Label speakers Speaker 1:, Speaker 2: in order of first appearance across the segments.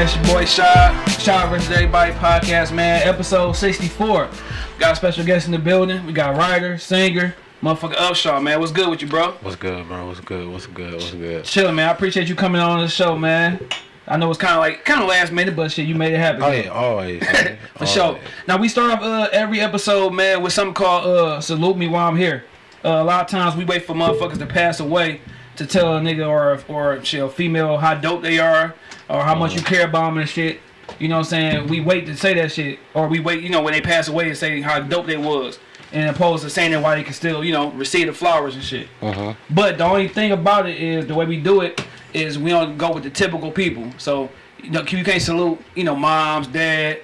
Speaker 1: man? It's your boy Shad. Shad versus Everybody podcast, man. Episode 64. Got a special guest in the building. We got writer, singer, motherfucker Upshaw, man. What's good with you, bro?
Speaker 2: What's good, bro? What's good? What's good? What's good?
Speaker 1: Chillin', man. I appreciate you coming on the show, man. I know it's kind of like kind of last minute, but shit, you made it happen.
Speaker 2: Oh yeah, always. man.
Speaker 1: For sure. Now we start off uh, every episode, man, with something called uh, "Salute Me While I'm Here." Uh, a lot of times we wait for motherfuckers to pass away to tell a nigga or or shit, a female how dope they are or how much you care about them and shit. You know what I'm saying? We wait to say that shit, or we wait, you know, when they pass away to say how dope they was, and opposed to saying that why they can still, you know, receive the flowers and shit.
Speaker 2: Uh-huh.
Speaker 1: But the only thing about it is the way we do it is we don't go with the typical people. So you know, you can't salute, you know, moms, dad,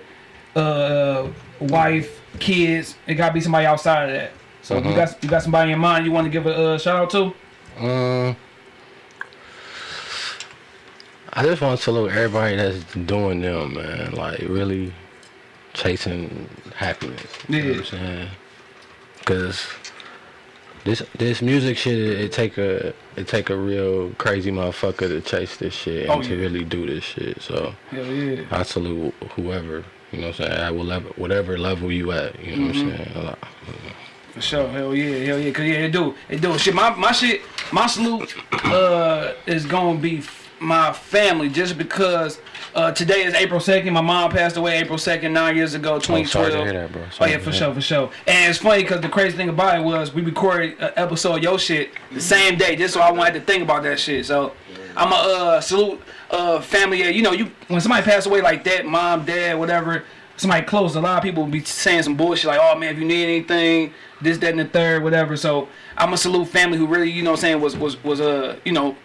Speaker 1: uh, wife, kids. It gotta be somebody outside of that. So if you got you got somebody in mind you want to give a uh, shout out to?
Speaker 2: Um, I just want to salute everybody that's doing them, man. Like really chasing happiness. You know what I'm saying? Cause this this music shit, it take a it take a real crazy motherfucker to chase this shit and
Speaker 1: Oh,
Speaker 2: to really do this shit. So
Speaker 1: Hell yeah.
Speaker 2: I salute whoever. You know what I'm saying? At whatever, whatever level you at. You know
Speaker 1: Mm-hmm.
Speaker 2: what I'm saying? Like,
Speaker 1: For sure, hell yeah, hell yeah, cause yeah, it do, it do. Shit, my my shit, my salute, uh, is gonna be my family just because uh, today is April second. My mom passed away April second, nine years ago,
Speaker 2: Oh,
Speaker 1: 2012.
Speaker 2: sorry to hear that.
Speaker 1: Oh yeah, for sure, for sure. And it's funny because the crazy thing about it was we recorded an episode of your shit the same day, just so I wanted to think about that shit. So I'm a uh, salute uh, family. You know, you when somebody passed away like that, mom, dad, whatever. Somebody close. A lot of people be saying some bullshit like, "Oh man, if you need anything, this, that, and the third, whatever." So I'm a salute family who really, you know, what I'm saying was was was uh, you know,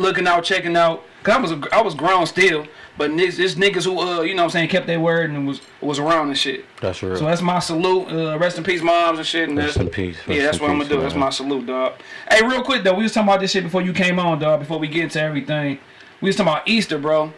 Speaker 1: looking out, checking out. Cause I was a, I was grown still, but niggas, this niggas who uh, you know, what I'm saying kept their word and was was around and shit.
Speaker 2: That's real.
Speaker 1: So that's my salute. Uh, rest in peace, moms and shit. And
Speaker 2: Rest in peace.
Speaker 1: yeah, that's what I'm gonna do. That's my salute, dog. Hey, real quick though, we was talking about this shit before you came on, dog. Before we get into everything, we was talking about Easter, bro.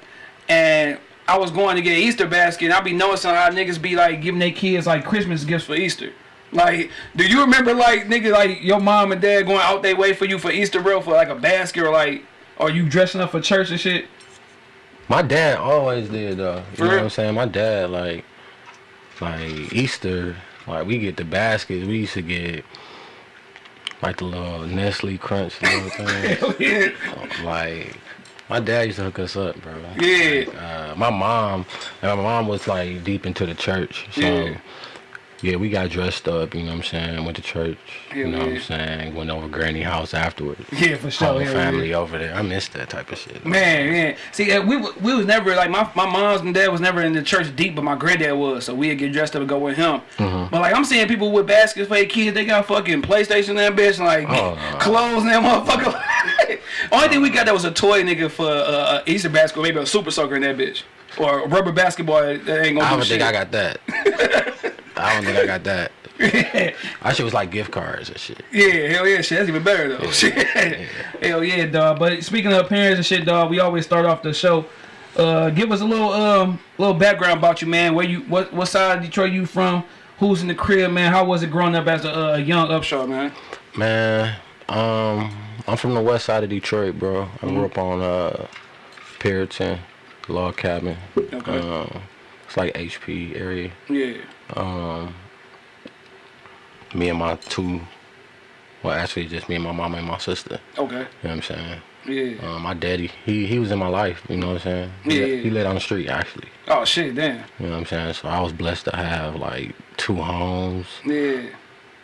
Speaker 1: And I was going to get an Easter basket, and I be noticing how niggas be like giving their kids like Christmas gifts for Easter. Like, do you remember like nigga like your mom and dad going out their way for you for Easter, bro, for like a basket or like, are you dressing up for church and shit?
Speaker 2: My dad always did though. You know what? I'm saying? My dad like like Easter, like we get the baskets, we used to get like the little Nestle crunch little thing.
Speaker 1: Yeah.
Speaker 2: like my dad used to hook us up, bro.
Speaker 1: Yeah.
Speaker 2: Like, uh, my mom my mom was like deep into the church. So
Speaker 1: Yeah.
Speaker 2: Yeah. we got dressed up, you know what I'm saying, went to church, you
Speaker 1: Hell
Speaker 2: know what. I'm saying, went over Granny house afterwards.
Speaker 1: Yeah, for sure. Yeah.
Speaker 2: family over there. I miss that type of shit.
Speaker 1: Man, man. See, uh, we we was never like my my mom's and dad was never in the church deep, but my granddad was, so we'd get dressed up and go with him.
Speaker 2: Mm-hmm.
Speaker 1: But like I'm seeing people with baskets for their kids, they got fucking PlayStation and that bitch, like
Speaker 2: Oh,
Speaker 1: clothes and that motherfucker. Only thing we got that was a toy nigga for uh, a Easter basket, maybe a super soaker in that bitch, or a rubber basketball that ain't gonna
Speaker 2: I
Speaker 1: do
Speaker 2: don't
Speaker 1: shit.
Speaker 2: think I got that. I don't think I got that. I shit was like gift cards and shit.
Speaker 1: Yeah, hell yeah, shit. That's even better though. Shit. Hell yeah, dog. But speaking of parents and shit, dog, we always start off the show. Uh, give us a little um little background about you, man. Where you what what side of Detroit you from? Who's in the crib, man? How was it growing up as a uh, young Upshaw, man?
Speaker 2: Man, um, I'm from the west side of Detroit, bro. I
Speaker 1: Mm-hmm.
Speaker 2: grew up on uh Puritan, Log Cabin.
Speaker 1: Okay.
Speaker 2: Um, it's like HP area.
Speaker 1: Yeah.
Speaker 2: Um, me and my two, well, actually just me and my mama and my sister.
Speaker 1: Okay.
Speaker 2: You know what I'm saying?
Speaker 1: Yeah.
Speaker 2: Um, my daddy, he he was in my life. You know what I'm saying? He,
Speaker 1: Yeah,
Speaker 2: he lived on the street actually.
Speaker 1: Oh shit, damn.
Speaker 2: You know what I'm saying? So I was blessed to have like two homes.
Speaker 1: Yeah.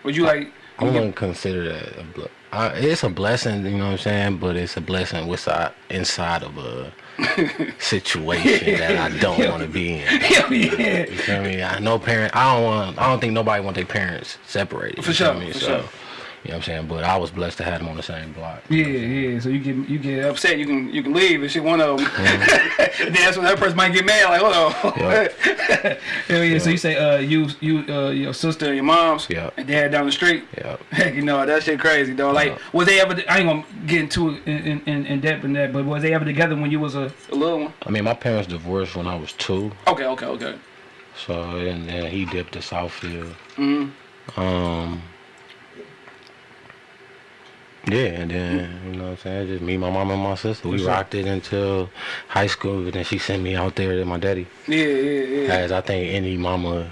Speaker 1: Would you like?
Speaker 2: I wouldn't consider that a ble- it's a blessing, you know what I'm saying, but it's a blessing inside inside of a situation that I don't want to be in.
Speaker 1: Hell yeah.
Speaker 2: You feel me? I know parent. I don't want. I don't think nobody want their parents separated.
Speaker 1: For sure,
Speaker 2: Me?
Speaker 1: for
Speaker 2: so,
Speaker 1: sure.
Speaker 2: You know what I'm saying? But I was blessed to have them on the same block.
Speaker 1: Yeah, yeah. So you get you get upset, you can you can leave and shit. One of them. Then that's when that person might get mad. Like, hold on.
Speaker 2: Yeah.
Speaker 1: Hell yeah. So you say uh you you uh your sister and your mom's
Speaker 2: Yeah.
Speaker 1: and dad down the street.
Speaker 2: Yeah.
Speaker 1: Heck, you know that shit crazy though. Like,
Speaker 2: Yeah.
Speaker 1: was they ever? I ain't gonna get into it in, in, in depth in that, but was they ever together when you was a, a little one?
Speaker 2: I mean, my parents divorced when I was two,
Speaker 1: Okay, okay, okay.
Speaker 2: so and then he dipped to Southfield.
Speaker 1: hmm
Speaker 2: Um. Yeah, and then you know what I'm saying, just me, my mom, and my sister. We rocked it until high school, and then she sent me out there to my daddy,
Speaker 1: Yeah, yeah, yeah.
Speaker 2: as I think any mama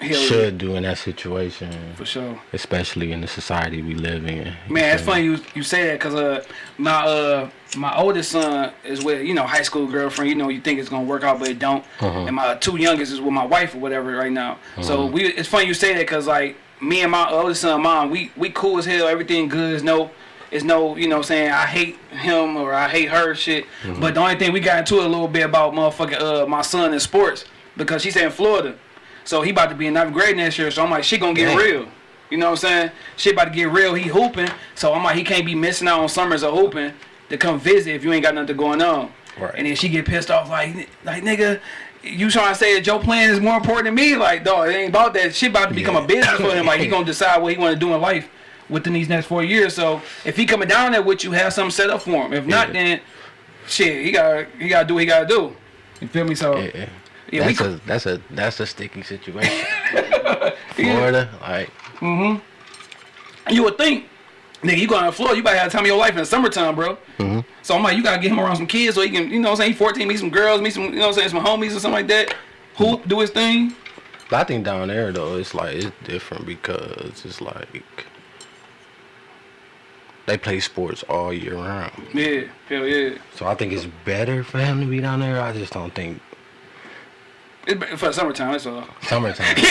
Speaker 1: Hell yeah.
Speaker 2: should do in that situation,
Speaker 1: For sure.
Speaker 2: especially in the society we live in.
Speaker 1: Man, it's funny you you say that because uh my uh my oldest son is with you know high school girlfriend. You know you think it's gonna work out, but it don't.
Speaker 2: Uh-huh.
Speaker 1: And my two youngest is with my wife or whatever right now. So
Speaker 2: Uh-huh.
Speaker 1: we it's funny you say that because like me and my oldest son, mom, we we cool as hell. Everything good. No it's no you know what I'm saying I hate him or I hate her shit.
Speaker 2: Uh-huh.
Speaker 1: But the only thing we got into a little bit about motherfucking uh my son in sports because she's in Florida. So he about to be in ninth grade next year. So I'm like, she gonna get real. You know what I'm saying? Shit about to get real. He hooping. So I'm like, he can't be missing out on summers of hooping to come visit if you ain't got nothing going on.
Speaker 2: Right.
Speaker 1: And then she get pissed off like, like nigga, you trying to say that your plan is more important than me? Like, dog, it ain't about that. Shit about to become
Speaker 2: Yeah.
Speaker 1: a business for him. Like, he gonna decide what he want to do in life within these next four years. So if he coming down there with you, have something set up for him. If not,
Speaker 2: Yeah.
Speaker 1: then shit, he got he got to do what he got to do. You feel me? So
Speaker 2: Yeah,
Speaker 1: Yeah, we
Speaker 2: that's a that's a that's a sticky situation.
Speaker 1: Yeah.
Speaker 2: Florida, like
Speaker 1: You would think, nigga, you going to Florida, you about to have the time of your life in the summertime, bro.
Speaker 2: Mm-hmm.
Speaker 1: So I'm like, you gotta get him around some kids so he can, you know what I'm saying, he 14, meet some girls, meet some, you know what I'm saying, some homies or something like that. Hoop, do his thing.
Speaker 2: But I think down there though, it's like it's different because it's like they play sports all year round.
Speaker 1: Yeah, hell yeah.
Speaker 2: So I think it's better for him to be down there. I just don't think
Speaker 1: It's for the summertime, that's all.
Speaker 2: summertime.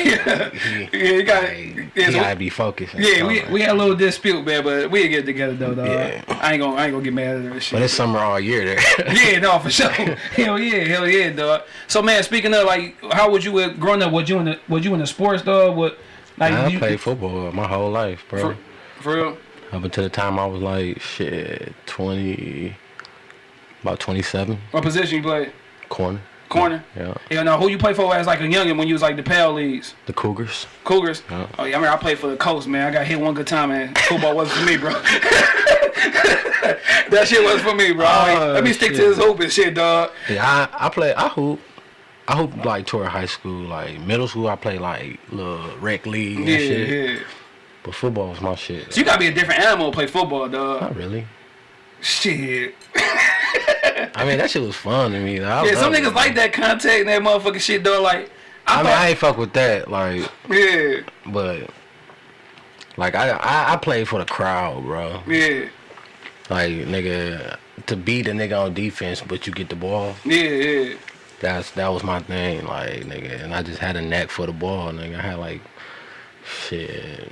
Speaker 1: Yeah, you got
Speaker 2: Like, he
Speaker 1: Yeah, so-
Speaker 2: gotta be focused.
Speaker 1: yeah, we,
Speaker 2: summer.
Speaker 1: we had a little dispute, man, but we'll get together though, dog.
Speaker 2: Yeah.
Speaker 1: I ain't gonna I ain't gonna get mad at that
Speaker 2: but it's summer all year there.
Speaker 1: yeah, no, for sure. hell yeah, hell yeah, dog. So man, speaking of like, how would you uh, growing up? Was you in the was you in the sports, dog? What like
Speaker 2: I
Speaker 1: you,
Speaker 2: played football my whole life, bro.
Speaker 1: for, for real?
Speaker 2: Up until the time I was like shit, twenty, about twenty-seven,
Speaker 1: What position you play?
Speaker 2: corner.
Speaker 1: Corner.
Speaker 2: Yeah,
Speaker 1: Yeah, no. Who you play for as like a youngin when you was like the PAL Leagues?
Speaker 2: the Cougars.
Speaker 1: Cougars.
Speaker 2: Yeah.
Speaker 1: Oh yeah, I mean I played for the Coast, man. I got hit one good time, man. Football wasn't for me, bro. that shit wasn't for me, bro.
Speaker 2: Oh,
Speaker 1: Let me stick to this hoop and shit, dog.
Speaker 2: Yeah, I, I play. I hoop. I hoop like toward high school, like middle school. I play like little rec league and
Speaker 1: Yeah,
Speaker 2: shit.
Speaker 1: yeah.
Speaker 2: But football was my shit.
Speaker 1: So you gotta be a different animal to play football, dog.
Speaker 2: Not really.
Speaker 1: Shit.
Speaker 2: I mean, that shit was fun to me. I
Speaker 1: Yeah, some niggas
Speaker 2: it.
Speaker 1: like that contact and that motherfucking shit, though. Like, I,
Speaker 2: I mean,
Speaker 1: thought,
Speaker 2: I ain't fuck with that, like,
Speaker 1: yeah,
Speaker 2: but like I, I I played for the crowd, bro.
Speaker 1: yeah,
Speaker 2: Like nigga, to beat a nigga on defense, but you get the ball.
Speaker 1: yeah, yeah.
Speaker 2: That's that was my thing, like nigga, and I just had a knack for the ball, nigga. I had like shit.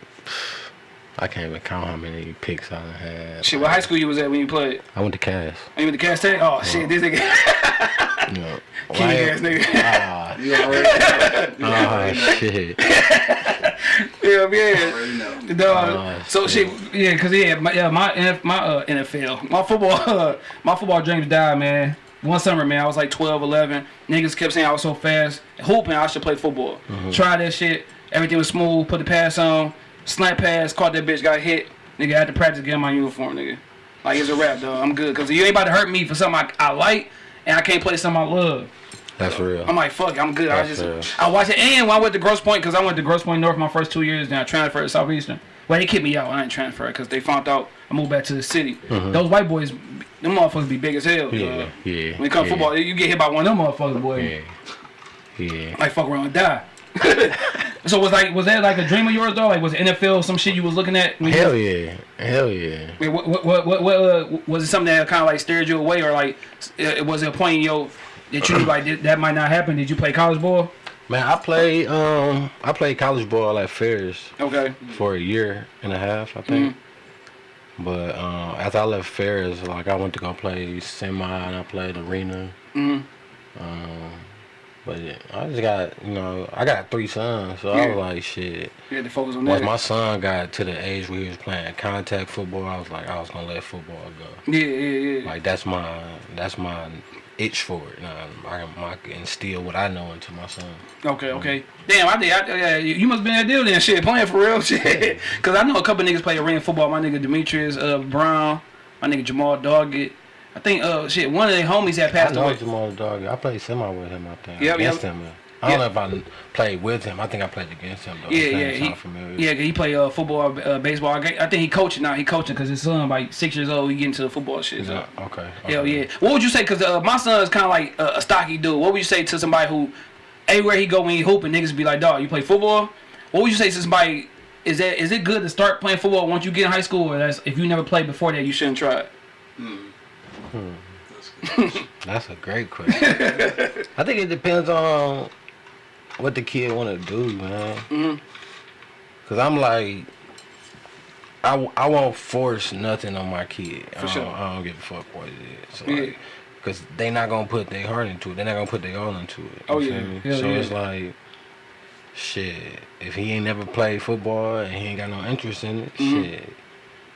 Speaker 2: I can't even count how many picks I had.
Speaker 1: Shit, what high school you was at when you played?
Speaker 2: I went to Cass.
Speaker 1: Are you with the Cass Tech? Oh, shit, this nigga.
Speaker 2: You know,
Speaker 1: King ass nigga.
Speaker 2: Ah,
Speaker 3: You already know.
Speaker 2: Ah, shit.
Speaker 1: yeah, yeah.
Speaker 3: Already know.
Speaker 1: Dog.
Speaker 2: Oh,
Speaker 1: so shit, yeah, cause yeah, my, yeah, my NF, my uh, NFL, my football, my football dreams died, man. One summer, man, I was like 12, 11. Niggas kept saying I was so fast, hooping I should play football. Tried that shit, everything was smooth. Put the pass on, snap pass, caught that bitch, got hit. Nigga I had to practice getting my uniform, nigga. Like it's a rap, dog. I'm good, cause you ain't about to hurt me for something I, I like, and I can't play something I love.
Speaker 2: That's real.
Speaker 1: I'm like, fuck, it, I'm good. I just,
Speaker 2: fair.
Speaker 1: I watched it. And when I went to Grosse Pointe, because I went to Grosse Pointe North my first two years, then I transferred to Southeastern. Well, they kicked me out. I didn't transfer because they found out I moved back to the city. Mm-hmm. Those white boys, them motherfuckers be big as hell.
Speaker 2: Yeah, yeah.
Speaker 1: When it comes
Speaker 2: yeah,
Speaker 1: football, you get hit by one of them motherfuckers, boy.
Speaker 2: Yeah. Yeah.
Speaker 1: Like fuck around and die. so was like, was that like a dream of yours though? Like was it NFL some shit you was looking at?
Speaker 2: Hell yeah. Hell yeah.
Speaker 1: Wait, what, what, what, what, what uh, was it something that kind of like steered you away, or like, uh, was it a point in your that you like that, that might not happen? Did you play college ball?
Speaker 2: Man, I played um I played college ball at Ferris
Speaker 1: Okay.
Speaker 2: for a year and a half, I think. But um, after I left Ferris, like I went to go play semi and I played arena.
Speaker 1: Mhm.
Speaker 2: Um, but yeah, I just got you know I got three sons, so I was like shit.
Speaker 1: You had to focus on
Speaker 2: Once
Speaker 1: that.
Speaker 2: my son got to the age where he was playing contact football, I was like I was gonna let football go.
Speaker 1: Yeah, yeah, yeah.
Speaker 2: Like that's my that's my itch for it. Now I can I can instill what I know into my son.
Speaker 1: Okay, okay. Damn, I did. I, yeah, you you must been that deal then, shit, playing for real, shit. Cause I know a couple niggas play arena football. My nigga Demetrius uh, Brown, my nigga Jamal Doggett. I think uh shit, one of their homies had passed
Speaker 2: I
Speaker 1: passed
Speaker 2: know
Speaker 1: away.
Speaker 2: Jamal Dog. I played semi with him. I think
Speaker 1: Yep,
Speaker 2: against
Speaker 1: yep.
Speaker 2: him. I don't
Speaker 1: Yeah.
Speaker 2: know if I played with him. I think I played against him though.
Speaker 1: Yeah,
Speaker 2: His
Speaker 1: yeah, he,
Speaker 2: sound familiar.
Speaker 1: yeah. He play uh, football, uh, baseball. I think he coaching now. He coaching because his son, like six years old, he get into the football shit. So.
Speaker 2: Yeah, okay.
Speaker 1: Hell
Speaker 2: okay.
Speaker 1: yeah. What would you say? Because uh, my son is kind of like a, a stocky dude. What would you say to somebody who, everywhere he go when he hooping, niggas be like, dog, you play football? What would you say to somebody? Is that is it good to start playing football once you get in high school, or that's if you never played before that, you shouldn't try it?
Speaker 2: That's a great question. I think it depends on what the kid want to do, man.
Speaker 1: Mhm.
Speaker 2: Cause I'm like, I, I won't force nothing on my kid. I, don't,
Speaker 1: sure.
Speaker 2: I don't give a fuck what it is. So
Speaker 1: Yeah.
Speaker 2: like, Cause they not gonna put their heart into it. They're not gonna put their all into it. You
Speaker 1: Oh, yeah. Hell
Speaker 2: so
Speaker 1: yeah.
Speaker 2: it's like, shit. If he ain't never played football and he ain't got no interest in it,
Speaker 1: Mhm.
Speaker 2: shit.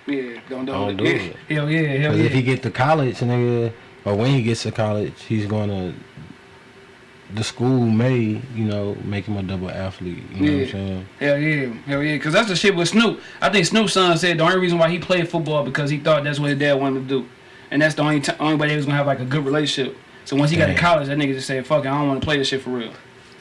Speaker 1: Yeah, don't do
Speaker 2: Don't
Speaker 1: it.
Speaker 2: do
Speaker 1: yeah.
Speaker 2: it.
Speaker 1: Hell yeah, hell
Speaker 2: Cause
Speaker 1: yeah.
Speaker 2: if he get to college, nigga, or when he gets to college, he's gonna. The school may, you know, make him a double athlete. You know what
Speaker 1: Yeah.
Speaker 2: I'm saying?
Speaker 1: Hell yeah, hell yeah. Because that's the shit with Snoop. I think Snoop's son said the only reason why he played football because he thought that's what his dad wanted to do, and that's the only only way they was gonna have like a good relationship. So once he got to college, that nigga just said, "Fuck it, I don't want to play this shit for real."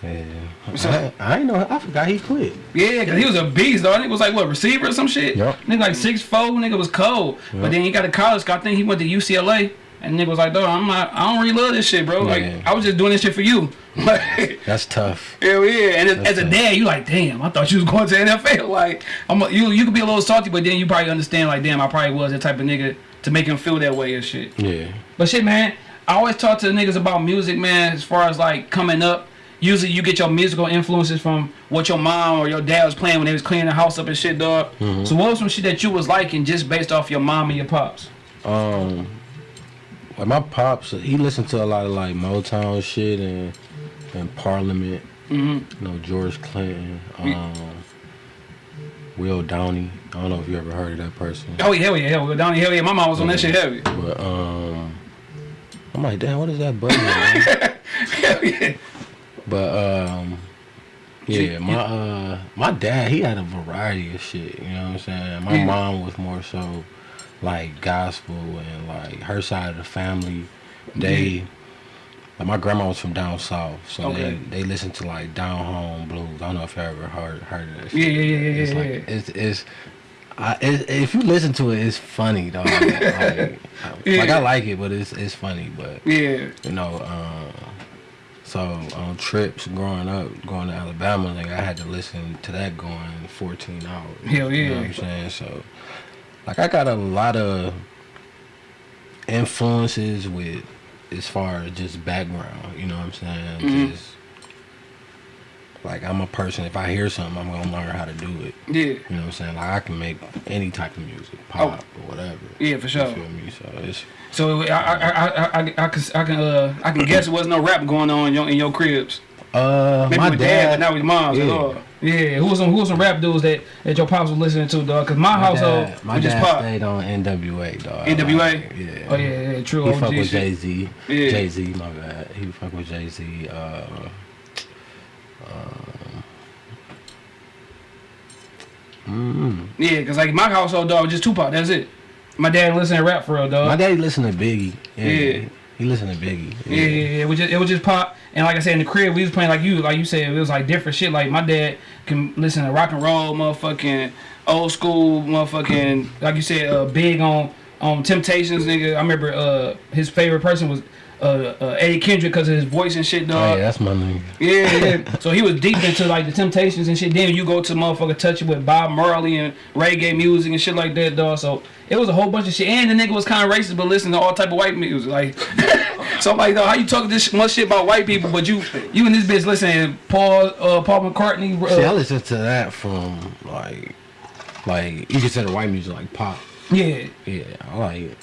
Speaker 2: Yeah.
Speaker 1: What's
Speaker 2: I. I ain't know. I forgot he quit.
Speaker 1: Yeah, cause he was a beast, though. I think it was like what receiver or some shit.
Speaker 2: Yup.
Speaker 1: Nigga like six four. Nigga was cold. But then he got to college. I think he went to UCLA. And nigga was like, dog, I'm not. I don't really love this shit, bro. Like,
Speaker 2: Yeah.
Speaker 1: I was just doing this shit for you. Like,
Speaker 2: That's tough.
Speaker 1: hell yeah. And as,
Speaker 2: That's
Speaker 1: as a dad, you like, damn. I thought you was going to NFL. Like, I'm. A, you you could be a little salty, but then you probably understand. Like, damn, I probably was that type of nigga to make him feel that way and shit.
Speaker 2: Yeah.
Speaker 1: But shit, man, I always talk to the niggas about music, man. As far as like coming up, usually you get your musical influences from what your mom or your dad was playing when they was cleaning the house up and shit, dog. So what was some shit that you was liking just based off your mom and your pops?
Speaker 2: Um. Like my pops, he listened to a lot of like Motown shit and and Parliament.
Speaker 1: Mm-hmm.
Speaker 2: You know George Clinton.
Speaker 1: Yeah.
Speaker 2: Um. Will Downing. I don't know if you ever heard of that person.
Speaker 1: Oh yeah, hell yeah, hell yeah, Donnie, hell yeah. My mom was on that shit heavy.
Speaker 2: But um, I'm like, damn, what is that button?
Speaker 1: hell yeah.
Speaker 2: But um, yeah, my uh, my dad, he had a variety of shit. You know what I'm saying? My
Speaker 1: Yeah.
Speaker 2: mom was more so like gospel and like her side of the family. They, like my grandma was from down south, so
Speaker 1: Okay.
Speaker 2: they they listened to like down home blues. I don't know if you ever heard heard of that.
Speaker 1: Yeah,
Speaker 2: shit.
Speaker 1: yeah, yeah, yeah,
Speaker 2: It's
Speaker 1: yeah,
Speaker 2: like it's it's. I, it, if you listen to it, it's funny, dog. like, like
Speaker 1: Yeah.
Speaker 2: I like it, but it's it's funny. But
Speaker 1: Yeah.
Speaker 2: you know, uh, so on trips growing up, going to Alabama, like I had to listen to that going 14 hours.
Speaker 1: Hell
Speaker 2: You know
Speaker 1: yeah.
Speaker 2: what I'm saying? So, like I got a lot of influences with as far as just background. You know what I'm saying?
Speaker 1: Mhm.
Speaker 2: Just like I'm a person. If I hear something, I'm gonna learn how to do it.
Speaker 1: Yeah.
Speaker 2: You know what I'm saying? Like I can make any type of music, pop or whatever.
Speaker 1: Oh. Yeah, for sure.
Speaker 2: You feel me? So it's
Speaker 1: So I I I I, I, I can I can uh I can guess it wasn't no rap going on in your in your cribs.
Speaker 2: uh
Speaker 1: Maybe
Speaker 2: my
Speaker 1: with
Speaker 2: dad,
Speaker 1: dad, but not with moms at
Speaker 2: yeah.
Speaker 1: all. Yeah, who was some who was some rap dudes that that your pops was listening to, dog? Cause my,
Speaker 2: My
Speaker 1: household
Speaker 2: dad, my
Speaker 1: just
Speaker 2: dad
Speaker 1: pop.
Speaker 2: stayed on NWA, dog.
Speaker 1: NWA?
Speaker 2: Like, yeah.
Speaker 1: Oh yeah, yeah, true
Speaker 2: He
Speaker 1: OG
Speaker 2: fuck with. Jay Z.
Speaker 1: Yeah.
Speaker 2: Jay Z, my bad. He fuck with Jay Z. Uh, mm,
Speaker 1: Yeah, cause like my household dog was just Tupac. That's it. My dad listened to rap for real, dog.
Speaker 2: my daddy listened to Biggie. Yeah.
Speaker 1: Yeah.
Speaker 2: He listened to Biggie.
Speaker 1: Yeah, yeah, yeah. It was just it was just pop. And like I said in the crib, we was playing like you, like you said, it was like different shit. Like my dad can listen to rock and roll, motherfucking old school, motherfucking like you said, uh, big on on Temptations, nigga. I remember uh his favorite person was uh, uh Eddie Kendrick because of his voice and shit, dog.
Speaker 2: Oh, yeah, that's my nigga.
Speaker 1: Yeah, yeah. So he was deep into like the Temptations and shit. Then you go to motherfucker touch it with Bob Marley and reggae music and shit like that, dog. So it was a whole bunch of shit. And the nigga was kind of racist, but listening to all type of white music. Like, so I'm like, dog, how you talking this much shit about white people, but you you and this bitch listening to Paul uh, Paul McCartney?
Speaker 2: See, I
Speaker 1: Uh,
Speaker 2: listened to that from like, like you consider white music like pop.
Speaker 1: yeah,
Speaker 2: Yeah, I like.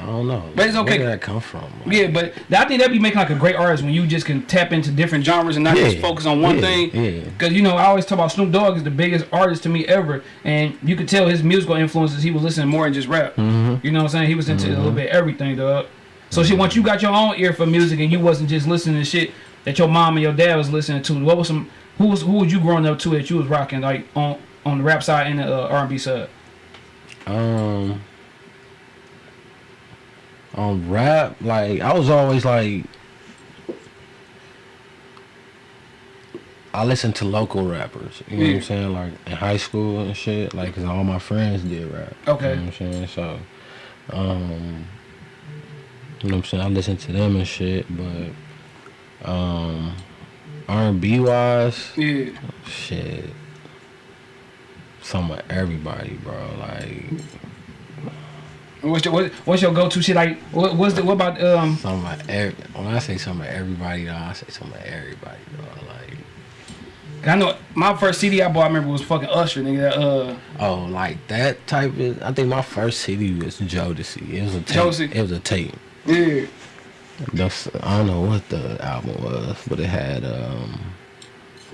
Speaker 2: I don't know.
Speaker 1: But it's okay.
Speaker 2: Where did that come from? Like,
Speaker 1: yeah. But I think that'd be making like a great artist when you just can tap into different genres and not just focus on one
Speaker 2: yeah,
Speaker 1: thing.
Speaker 2: yeah.
Speaker 1: Cause you know I always talk about Snoop Dogg is the biggest artist to me ever, and you could tell his musical influences. He was listening more than just rap.
Speaker 2: Mhm.
Speaker 1: You know what I'm saying? He was into a little bit of everything, dog. So shit, once you got your own ear for music and you wasn't just listening to shit that your mom and your dad was listening to, what was some who was who was you growing up to that you was rocking like on on the rap side and the uh, R&B side?
Speaker 2: Um, on rap, like I was always like, I listen to local rappers. You know what I'm saying? Like in high school and shit. Like, cause all my friends did rap.
Speaker 1: Okay.
Speaker 2: You know what I'm saying? So, um, you know what I'm saying? I listen to them and shit, but um, R&B wise,
Speaker 1: Yeah.
Speaker 2: shit. Some of everybody, bro. Like
Speaker 1: What's your what, what's your go to shit like? What, what's the what about um?
Speaker 2: some of every. When I say some of everybody, though, I say some of everybody, bro. Like
Speaker 1: I know my first CD I bought. I remember was fucking Usher, nigga. Uh,
Speaker 2: oh, like that type of. I think my first CD was Jodeci. It was a tape.
Speaker 1: Jodeci.
Speaker 2: It was a tape.
Speaker 1: yeah.
Speaker 2: That's, I don't know what the album was, but it had um,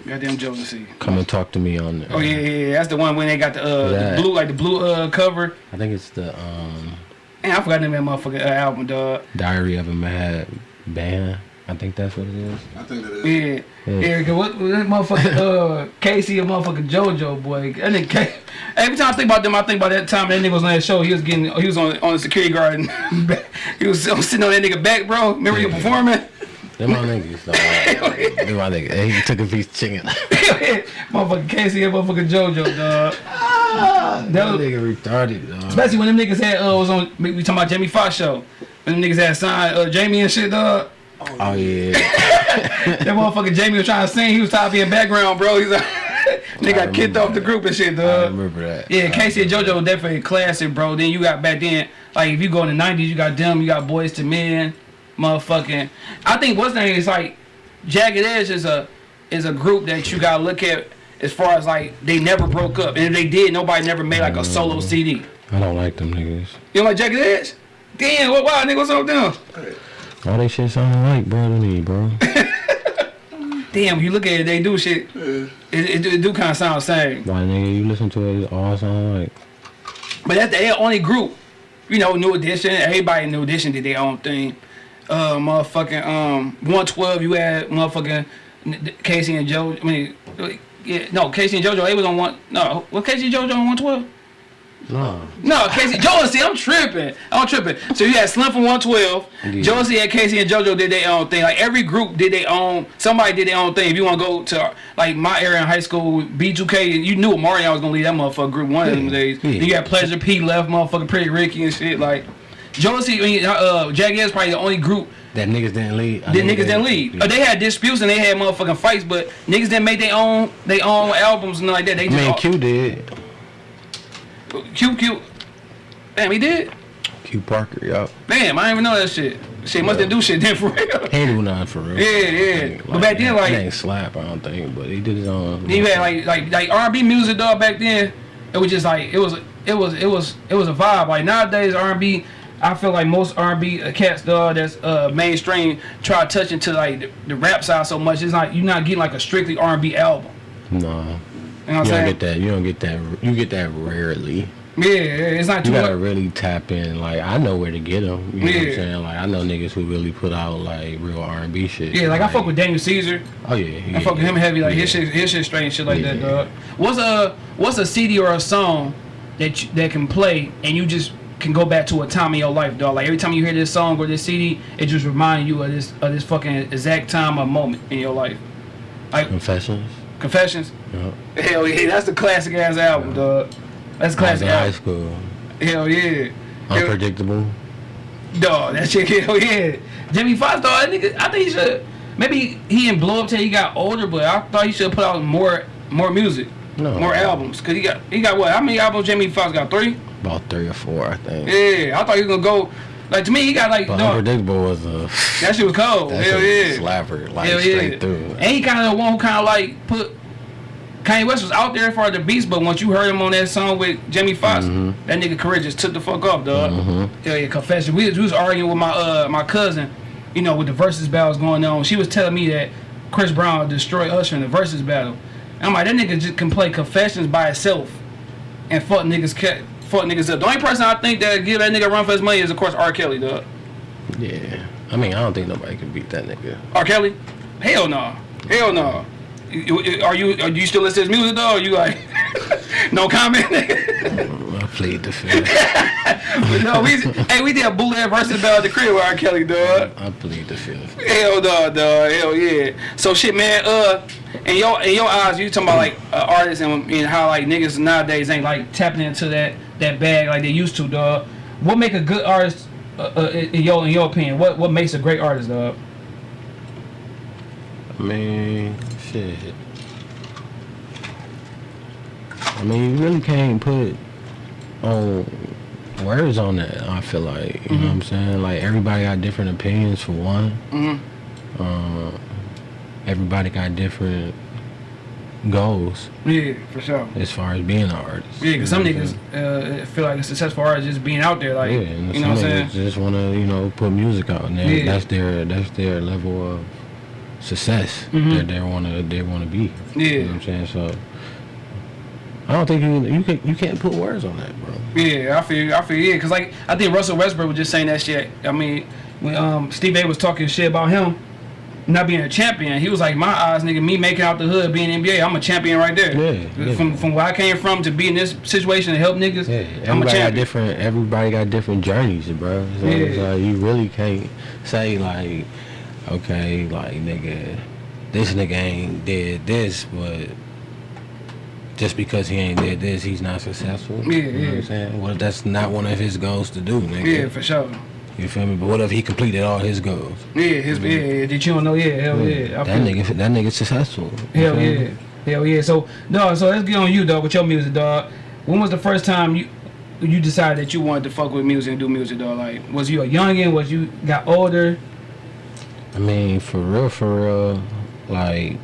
Speaker 1: Goddamn Jodeci.
Speaker 2: "Come and Talk to Me" on there.
Speaker 1: Oh yeah, yeah, yeah. That's the one when they got the uh
Speaker 2: That.
Speaker 1: the blue like the blue uh cover.
Speaker 2: I think it's the um,
Speaker 1: Man, I forgot the name of that motherfucking uh, album, dog.
Speaker 2: Diary of a Mad Band. I think that's what it is.
Speaker 3: I think that is.
Speaker 1: Yeah.
Speaker 2: Yeah.
Speaker 1: Yeah, cause what, what that motherfucker uh K-Ci and motherfucking JoJo boy. That nigga K- every time I think about them, I think about that time that nigga was on that show. He was getting he was on on the security guard and he was sitting on that nigga back, bro. Remember you
Speaker 2: Yeah.
Speaker 1: performing?
Speaker 2: They're my niggas. though. They're my niggas. Hey, He took a piece of chicken.
Speaker 1: motherfucking K-Ci and motherfucking JoJo, dog.
Speaker 2: that
Speaker 1: That was-
Speaker 2: nigga retarded, dog.
Speaker 1: Especially when them niggas had uh was on we talking about Jamie Foxx show. When them niggas had signed uh, Jamie and shit, dog.
Speaker 2: Oh yeah.
Speaker 1: That motherfucker Jamie was trying to sing. He was tired of being background, bro. He's like, they got kicked off the group and shit, dog.
Speaker 2: I remember that.
Speaker 1: Yeah, K-Ci and JoJo definitely classic, bro. Then you got back then, like if you go in the '90s, you got them, you got Boyz II Men, motherfucking. I think what's name is like Jagged Edge is a is a group that you gotta look at as far as like they never broke up, and if they did, nobody never made like a solo mm. CD.
Speaker 2: I don't like them niggas.
Speaker 1: You don't like Jagged Edge? Damn, what? Why, nigga? What's up with them?
Speaker 2: All they shit sound like, bro, to me, bro.
Speaker 1: Damn, you look at it, they do shit.
Speaker 3: Yeah.
Speaker 1: It, it, it do kind of sound the same.
Speaker 2: Like, nigga, you listen to it, it all sound like.
Speaker 1: But that's the only group. You know, New Edition. Everybody in New Edition did their own thing. Uh, motherfucking um, 112. You had motherfucking K-Ci and Joe. I mean, yeah, no, K-Ci and JoJo. They was on one. No, was K-Ci and JoJo on 112?
Speaker 2: No.
Speaker 1: No, K-Ci, Josie, I'm tripping. I'm tripping. So you had Slim from 112.
Speaker 2: Yeah.
Speaker 1: Josie and K-Ci and JoJo did their own thing. Like every group did their own. Somebody did their own thing. If you want to go to like my area in high school, B2K, and you knew Mario was gonna leave that motherfucker group one of them days.
Speaker 2: Yeah.
Speaker 1: You got Pleasure P left, motherfucking Pretty Ricky and shit. Like Josie, I mean, uh, Jagged is probably the only group
Speaker 2: That niggas didn't lead.
Speaker 1: That niggas didn't lead. Uh, they had disputes and they had motherfucking fights, but niggas didn't make their own their own albums and like that. They
Speaker 2: I
Speaker 1: just
Speaker 2: mean, Q did.
Speaker 1: Q Q. Damn, he did.
Speaker 2: Q Parker, yup.
Speaker 1: Damn, I didn't even know that shit. Shit must didn't do shit then for real.
Speaker 2: He do nothing for real.
Speaker 1: Yeah, yeah.
Speaker 2: Like,
Speaker 1: But back then, like-
Speaker 2: ain't slap, I don't think, but he did his own.
Speaker 1: You had like like like R and B music dog back then. It was just like it was it was it was it was a vibe. Like nowadays R and B, I feel like most R and B cats dog that's uh mainstream try to touch into like the, the rap side so much. It's not you're not getting like a strictly R and B album.
Speaker 2: No.
Speaker 1: You know
Speaker 2: You don't get that. You don't get that. You get that rarely.
Speaker 1: Yeah, yeah, it's not too
Speaker 2: You gotta
Speaker 1: much.
Speaker 2: really tap in. Like I know where to get them. You know what I'm
Speaker 1: Yeah.
Speaker 2: saying? Like I know niggas who really put out like real R&B shit.
Speaker 1: Yeah, like I fuck with Daniel Caesar.
Speaker 2: Oh yeah. yeah
Speaker 1: I fuck with him heavy. Like his shit, his shit straight and shit like that,
Speaker 2: Yeah.
Speaker 1: dog. What's a what's a CD or a song that you, that can play and you just can go back to a time in your life, dog? Like every time you hear this song or this CD, it just reminds you of this of this fucking exact time or moment in your life. Like
Speaker 2: Confessions.
Speaker 1: Confessions.
Speaker 2: Yeah.
Speaker 1: Hell yeah, that's the classic ass album, dog. That's
Speaker 2: I was
Speaker 1: classic
Speaker 2: in high school.
Speaker 1: Hell yeah.
Speaker 2: Unpredictable.
Speaker 1: Dog, that shit, hell yeah. Jamie Foxx, dog, that nigga, I think he should. Maybe he didn't blow up till he got older, but I thought he should put out more more music,
Speaker 2: No.
Speaker 1: more albums. Cause he got he got what? How many albums Jamie Foxx got? Three?
Speaker 2: About three or four, I think.
Speaker 1: Yeah, I thought he was gonna go. Like to me, he got like
Speaker 2: But
Speaker 1: dog,
Speaker 2: unpredictable was a.
Speaker 1: that shit was cold. Hell yeah.
Speaker 2: slapper, like
Speaker 1: Hell
Speaker 2: straight
Speaker 1: yeah.
Speaker 2: through.
Speaker 1: And he kind of the one who kind of like put Kanye West was out there for the beats, but once you heard him on that song with Jamie Foxx,
Speaker 2: Mm-hmm.
Speaker 1: that nigga career just took the fuck off, dog. Hell yeah, confession. We, was- we was arguing with my uh my cousin, you know, with the versus battles going on. She was telling me that Chris Brown destroyed Usher in the versus battle. I'm like, that nigga just can play confessions by itself and fuck niggas fuck niggas up. The only person I think that give that nigga a run for his money is of course R. Kelly, dog.
Speaker 2: Yeah. I mean, I don't think nobody can beat that nigga.
Speaker 1: R. Kelly? Hell no. Hell no. You- Are you are you still listen to his music though? Or you like no comment? nigga?
Speaker 2: plead the fifth.
Speaker 1: but no, we hey we did a bootleg versus Bell at the crib with R. Kelly, dog.
Speaker 2: I plead the fifth.
Speaker 1: Hell no, dog. Hell yeah. So shit, man. Uh, in your in your eyes, you talking about like uh, artists and, and how like niggas nowadays ain't like tapping into that that bag like they used to, dog. What make a good artist? Uh, uh, in your in your opinion, what what makes a great artist, dog?
Speaker 2: I mean, shit. I mean, you really can't put on words on that. I feel like you know what I'm saying. Like everybody got different opinions for one.
Speaker 1: Mm-hmm.
Speaker 2: Uh, everybody got different goals
Speaker 1: Yeah, for sure.
Speaker 2: as far as being an artist.
Speaker 1: Yeah, cause some
Speaker 2: You know what
Speaker 1: niggas uh, feel like a successful artist is just being out there, like
Speaker 2: yeah,
Speaker 1: you know what I'm saying.
Speaker 2: just want to you know put music out, and
Speaker 1: Yeah.
Speaker 2: that's their that's their level of success
Speaker 1: Mhm.
Speaker 2: that they want to they want to be.
Speaker 1: Yeah.
Speaker 2: You know what I'm saying? So I don't think you you can you can't put words on that, bro.
Speaker 1: Yeah, I feel, I feel, yeah, cause like I think Russell Westbrook was just saying that shit. I mean, when um Steve A was talking shit about him not being a champion, he was like, my eyes, nigga, me making out the hood, being NBA, I'm a champion right there.
Speaker 2: Yeah, yeah.
Speaker 1: From from where I came from to be in this situation to help niggas,
Speaker 2: Yeah,
Speaker 1: I'm a
Speaker 2: everybody got different. Everybody got different journeys, bro. So it's
Speaker 1: Yeah.
Speaker 2: like you really can't say like, okay, like nigga, this nigga ain't did this, but just because he ain't did this, he's not successful.
Speaker 1: Yeah,
Speaker 2: you know
Speaker 1: yeah.
Speaker 2: What I'm saying, well, that's not one of his goals to do, nigga.
Speaker 1: Yeah, for sure.
Speaker 2: You feel me? But what if he completed all his goals?
Speaker 1: Yeah, his yeah, yeah, did you don't know? Yeah, hell yeah. I
Speaker 2: That nigga, that nigga successful.
Speaker 1: Hell
Speaker 2: feel me?
Speaker 1: yeah, hell yeah. So dog, so let's get on you, dog, with your music, dog. When was the first time you you decided that you wanted to fuck with music and do music, dog? Like, was you a youngin? Was you got older?
Speaker 2: I mean, for real, for real, like,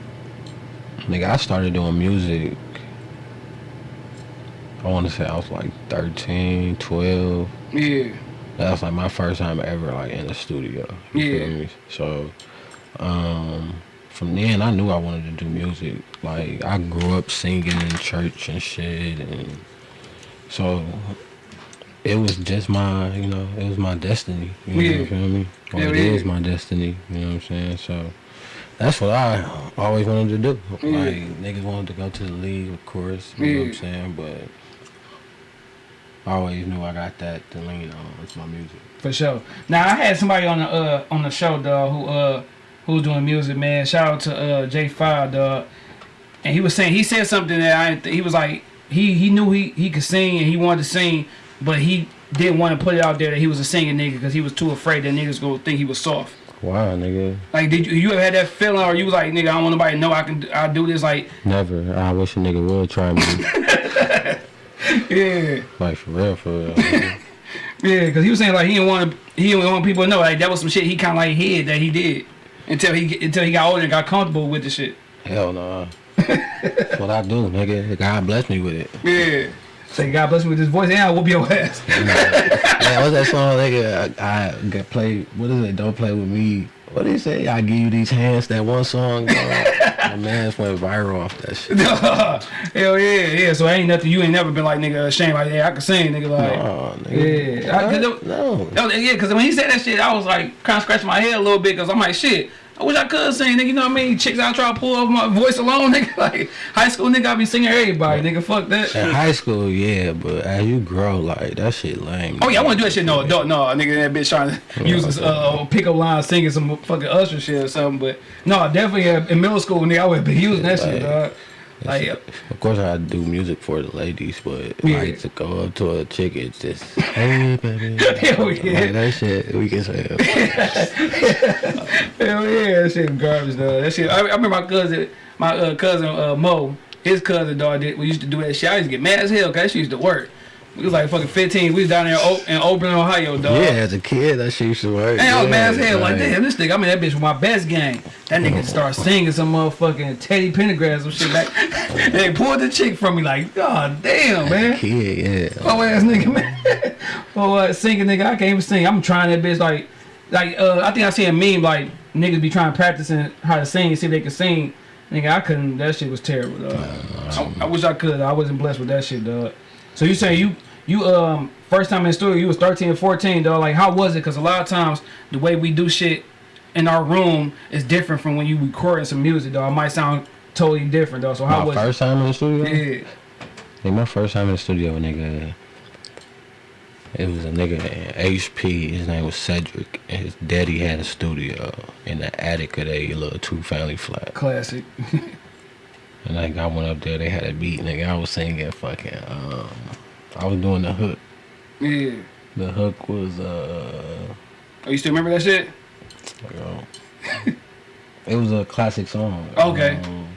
Speaker 2: nigga, I started doing music. I want to say I was like 13, 12.
Speaker 1: Yeah,
Speaker 2: That was like my first time ever like in the studio. You
Speaker 1: Yeah.
Speaker 2: feel me? So, um, from then I knew I wanted to do music. Like I grew up singing in church and shit, and so it was just my, you know, it was my destiny. You know,
Speaker 1: Yeah.
Speaker 2: you feel me? Or
Speaker 1: Yeah,
Speaker 2: it
Speaker 1: yeah.
Speaker 2: is my destiny. You know what I'm saying? So. That's what I always wanted to do. Like niggas wanted to go to the league, of course. You know what I'm saying? But I always knew I got that to lean on. It's my music.
Speaker 1: for sure. Now I had somebody on the uh on the show, dog, who uh who was doing music, man. Shout out to uh J Five, dog. And he was saying he said something that I didn't he was like he he knew he he could sing and he wanted to sing, but he didn't want to put it out there that he was a singing nigga because he was too afraid that niggas gonna think he was soft.
Speaker 2: Wow, nigga.
Speaker 1: Like, did you you ever had that feeling, or you was like, nigga, I don't want nobody to know I can I do this, like,
Speaker 2: Never. I wish a nigga would try me.
Speaker 1: yeah,
Speaker 2: like for real, for real.
Speaker 1: yeah, because he was saying like he didn't want to he didn't want people to know, like that was some shit he kind of like hid that he did until he until he got older and got comfortable with the shit.
Speaker 2: Hell no. That's what I do, nigga. God bless me with it.
Speaker 1: Yeah. Say God bless me with this voice, and I whoop your ass.
Speaker 2: Man, what's that song, nigga? I, I got play. What is it? Don't play with me. What did he say? I give you these hands. That one song. dog. My man's went viral off that shit.
Speaker 1: Hell yeah, yeah. So ain't nothing. You ain't never been like nigga ashamed like yeah I can sing nigga like.
Speaker 2: Oh, nigga.
Speaker 1: Yeah, I-
Speaker 2: no.
Speaker 1: Yeah, because when he said that shit, I was like kind of scratching my head a little bit because I'm like, shit, I wish I could sing, nigga. You know what I mean? Chicks out try to pull off my voice alone, nigga. Like high school nigga, I be singing everybody, nigga. Fuck that.
Speaker 2: In high school, yeah, but as you grow, like that shit lame.
Speaker 1: Oh yeah, I want to do that shit. No, adult, no, nigga. That bitch trying to use his uh, pickup line, singing some fucking Usher shit or something. But no, definitely uh, in middle school, nigga, I would be using that shit, dog. Like,
Speaker 2: Of course, I do music for the ladies, but
Speaker 1: Yeah.
Speaker 2: like to go up to a chick, it's just hey baby.
Speaker 1: Hell yeah.
Speaker 2: Like, that shit we can say.
Speaker 1: Hell yeah, that shit garbage, dog. That shit. I, I remember my cousin, my uh, cousin uh, Mo, his cousin dog. Did, we used to do that shit. I used to get mad as hell because she used to work. We was like fucking 15. We was down there in, O- in Ohio, dog.
Speaker 2: Yeah, as a kid, that shit used to work.
Speaker 1: And I was mad as hell. Like, damn, this nigga, I mean, that bitch was my best game. That nigga started singing some motherfucking Teddy Pendergrass or shit back. they pulled the chick from me, like, god damn, man.
Speaker 2: Kid, yeah.
Speaker 1: Oh ass nigga, man. oh, uh, singing nigga, I can't even sing. I'm trying that bitch like, like uh, I think I see a meme like niggas be trying practicing how to sing, see if they can sing. Nigga, I couldn't. That shit was terrible. Dog. I, I wish I could. I wasn't blessed with that shit, dog. So you say you you um first time in the studio you was 13 or 14, though Like how was it? Cause a lot of times the way we do shit in our room is different from when you recording some music, though It might sound totally different, though So how
Speaker 2: My
Speaker 1: was
Speaker 2: first time in the studio?
Speaker 1: it? Yeah.
Speaker 2: Like my first time in the studio, nigga. It was a nigga in HP. His name was Cedric, and his daddy had a studio in the attic of a little two family flat.
Speaker 1: Classic.
Speaker 2: And like I went up there, they had a beat, nigga. I was singing fucking. Um, I was doing the hook.
Speaker 1: Yeah.
Speaker 2: The hook was uh,
Speaker 1: Oh, you still remember that shit?
Speaker 2: uh, it was a classic song.
Speaker 1: Okay.
Speaker 2: Um,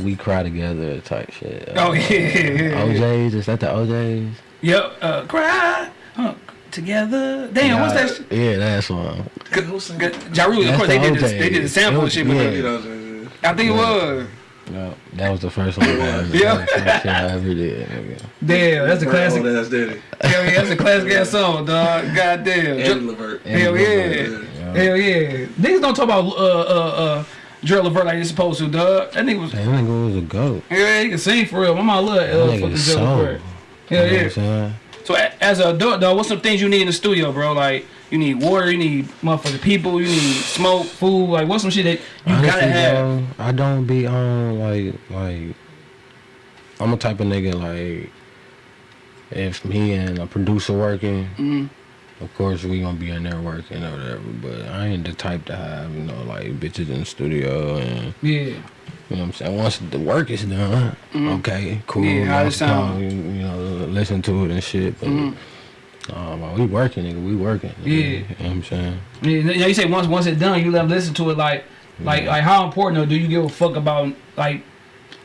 Speaker 2: we cry together type shit.
Speaker 1: Oh yeah, yeah, yeah.
Speaker 2: O'Jays is that the O'Jays?
Speaker 1: Yep. Uh, cry huh, together. Damn, what's that?
Speaker 2: Yeah, that song.
Speaker 1: Good, good. Ja of
Speaker 2: That's
Speaker 1: course, they
Speaker 2: the
Speaker 1: did, this, they did the sample
Speaker 2: was-
Speaker 1: shit. But
Speaker 2: yeah.
Speaker 3: You know what I'm saying?
Speaker 1: I think it was.
Speaker 2: No, that was the first one.
Speaker 1: Yeah.
Speaker 2: that was the first shit I ever did. Nigga.
Speaker 1: Damn, that's a classic.
Speaker 3: That's Daddy.
Speaker 1: Hell yeah, that's a classic ass song, dog. Goddamn.
Speaker 3: And Levert.
Speaker 1: Hell yeah.
Speaker 2: Yeah.
Speaker 1: Hell yeah. Niggas don't talk about uh uh uh Gerald Levert like they supposed to, dog. That nigga was
Speaker 2: That nigga was a goat.
Speaker 1: yeah, he can sing for real. My mom love uh,
Speaker 2: That nigga
Speaker 1: fucking Gerald
Speaker 2: soul.
Speaker 1: Levert.
Speaker 2: You
Speaker 1: Hell
Speaker 2: know what
Speaker 1: yeah.
Speaker 2: I'm?
Speaker 1: So as an adult, though, what's some things you need in the studio, bro? Like you need water, you need motherfucking people, you need smoke, food. Like what's some shit that you
Speaker 2: Honestly,
Speaker 1: gotta have?
Speaker 2: bro, I don't be on like like. I'm a type of nigga like. If me and a producer working,
Speaker 1: Mhm.
Speaker 2: of course we gonna be in there working or whatever. But I ain't the type to have you know like bitches in the studio and
Speaker 1: Yeah.
Speaker 2: you know what I'm saying. Once the work is done,
Speaker 1: Mhm.
Speaker 2: okay, cool.
Speaker 1: Yeah, how it sound?
Speaker 2: You, know, listen to it and shit. But
Speaker 1: Mhm.
Speaker 2: Um, we working, nigga. We working. nigga.
Speaker 1: Yeah.
Speaker 2: you know what I'm saying.
Speaker 1: Yeah, You know, you say once once it's done, you let them listen to it. Like like
Speaker 2: Yeah.
Speaker 1: like how important though? Do you give a fuck about like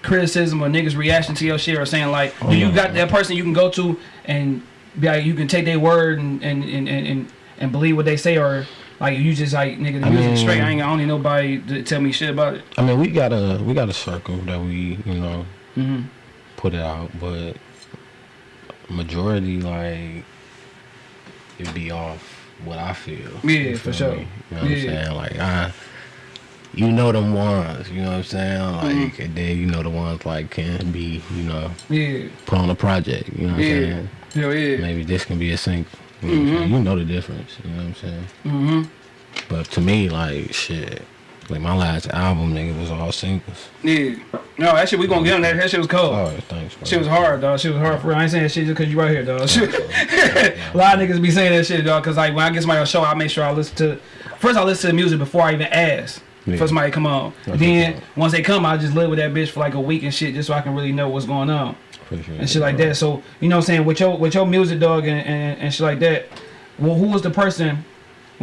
Speaker 1: criticism or niggas reaction to your shit or saying like
Speaker 2: Oh,
Speaker 1: do you got that person you can go to and be like you can take their word and and and and, and, and believe what they say or like you just like nigga the
Speaker 2: I
Speaker 1: music
Speaker 2: mean-
Speaker 1: straight. I ain't I don't need nobody to tell me shit about it.
Speaker 2: I mean, we got a we got a circle that we you know
Speaker 1: hmm
Speaker 2: put it out, but majority like it be off what I feel.
Speaker 1: Yeah,
Speaker 2: You
Speaker 1: for
Speaker 2: feel
Speaker 1: sure.
Speaker 2: me? You know what I'm saying? Like I, you know them ones. You know what I'm saying? Like
Speaker 1: Mm-hmm.
Speaker 2: and then you know the ones like can be you know
Speaker 1: Yeah,
Speaker 2: put on a project. You know what I'm saying?
Speaker 1: hell yeah.
Speaker 2: Maybe this can be a single. You know, what I'm you know the difference. You know what I'm saying?
Speaker 1: hmm
Speaker 2: But to me, like shit, like my last album, nigga, was all singles.
Speaker 1: Yeah. No, that shit we gonna get on that. That shit was cold.
Speaker 2: Oh, thanks. Bro.
Speaker 1: Shit was hard, dog. Shit was hard for real. I ain't saying that shit just cause you right here, dog. Shit. a lot of niggas be saying that shit, dog. Cause like when I get somebody on show, I make sure I listen to. First, I listen to the music before I even ask.
Speaker 2: Yeah.
Speaker 1: For somebody to come on. Then once they come, I just live with that bitch for like a week and shit, just so I can really know what's going on
Speaker 2: Appreciate
Speaker 1: and
Speaker 2: it,
Speaker 1: shit like
Speaker 2: bro.
Speaker 1: that. So you know what I'm saying with your with your music, dog, and, and, and shit like that. Well, who was the person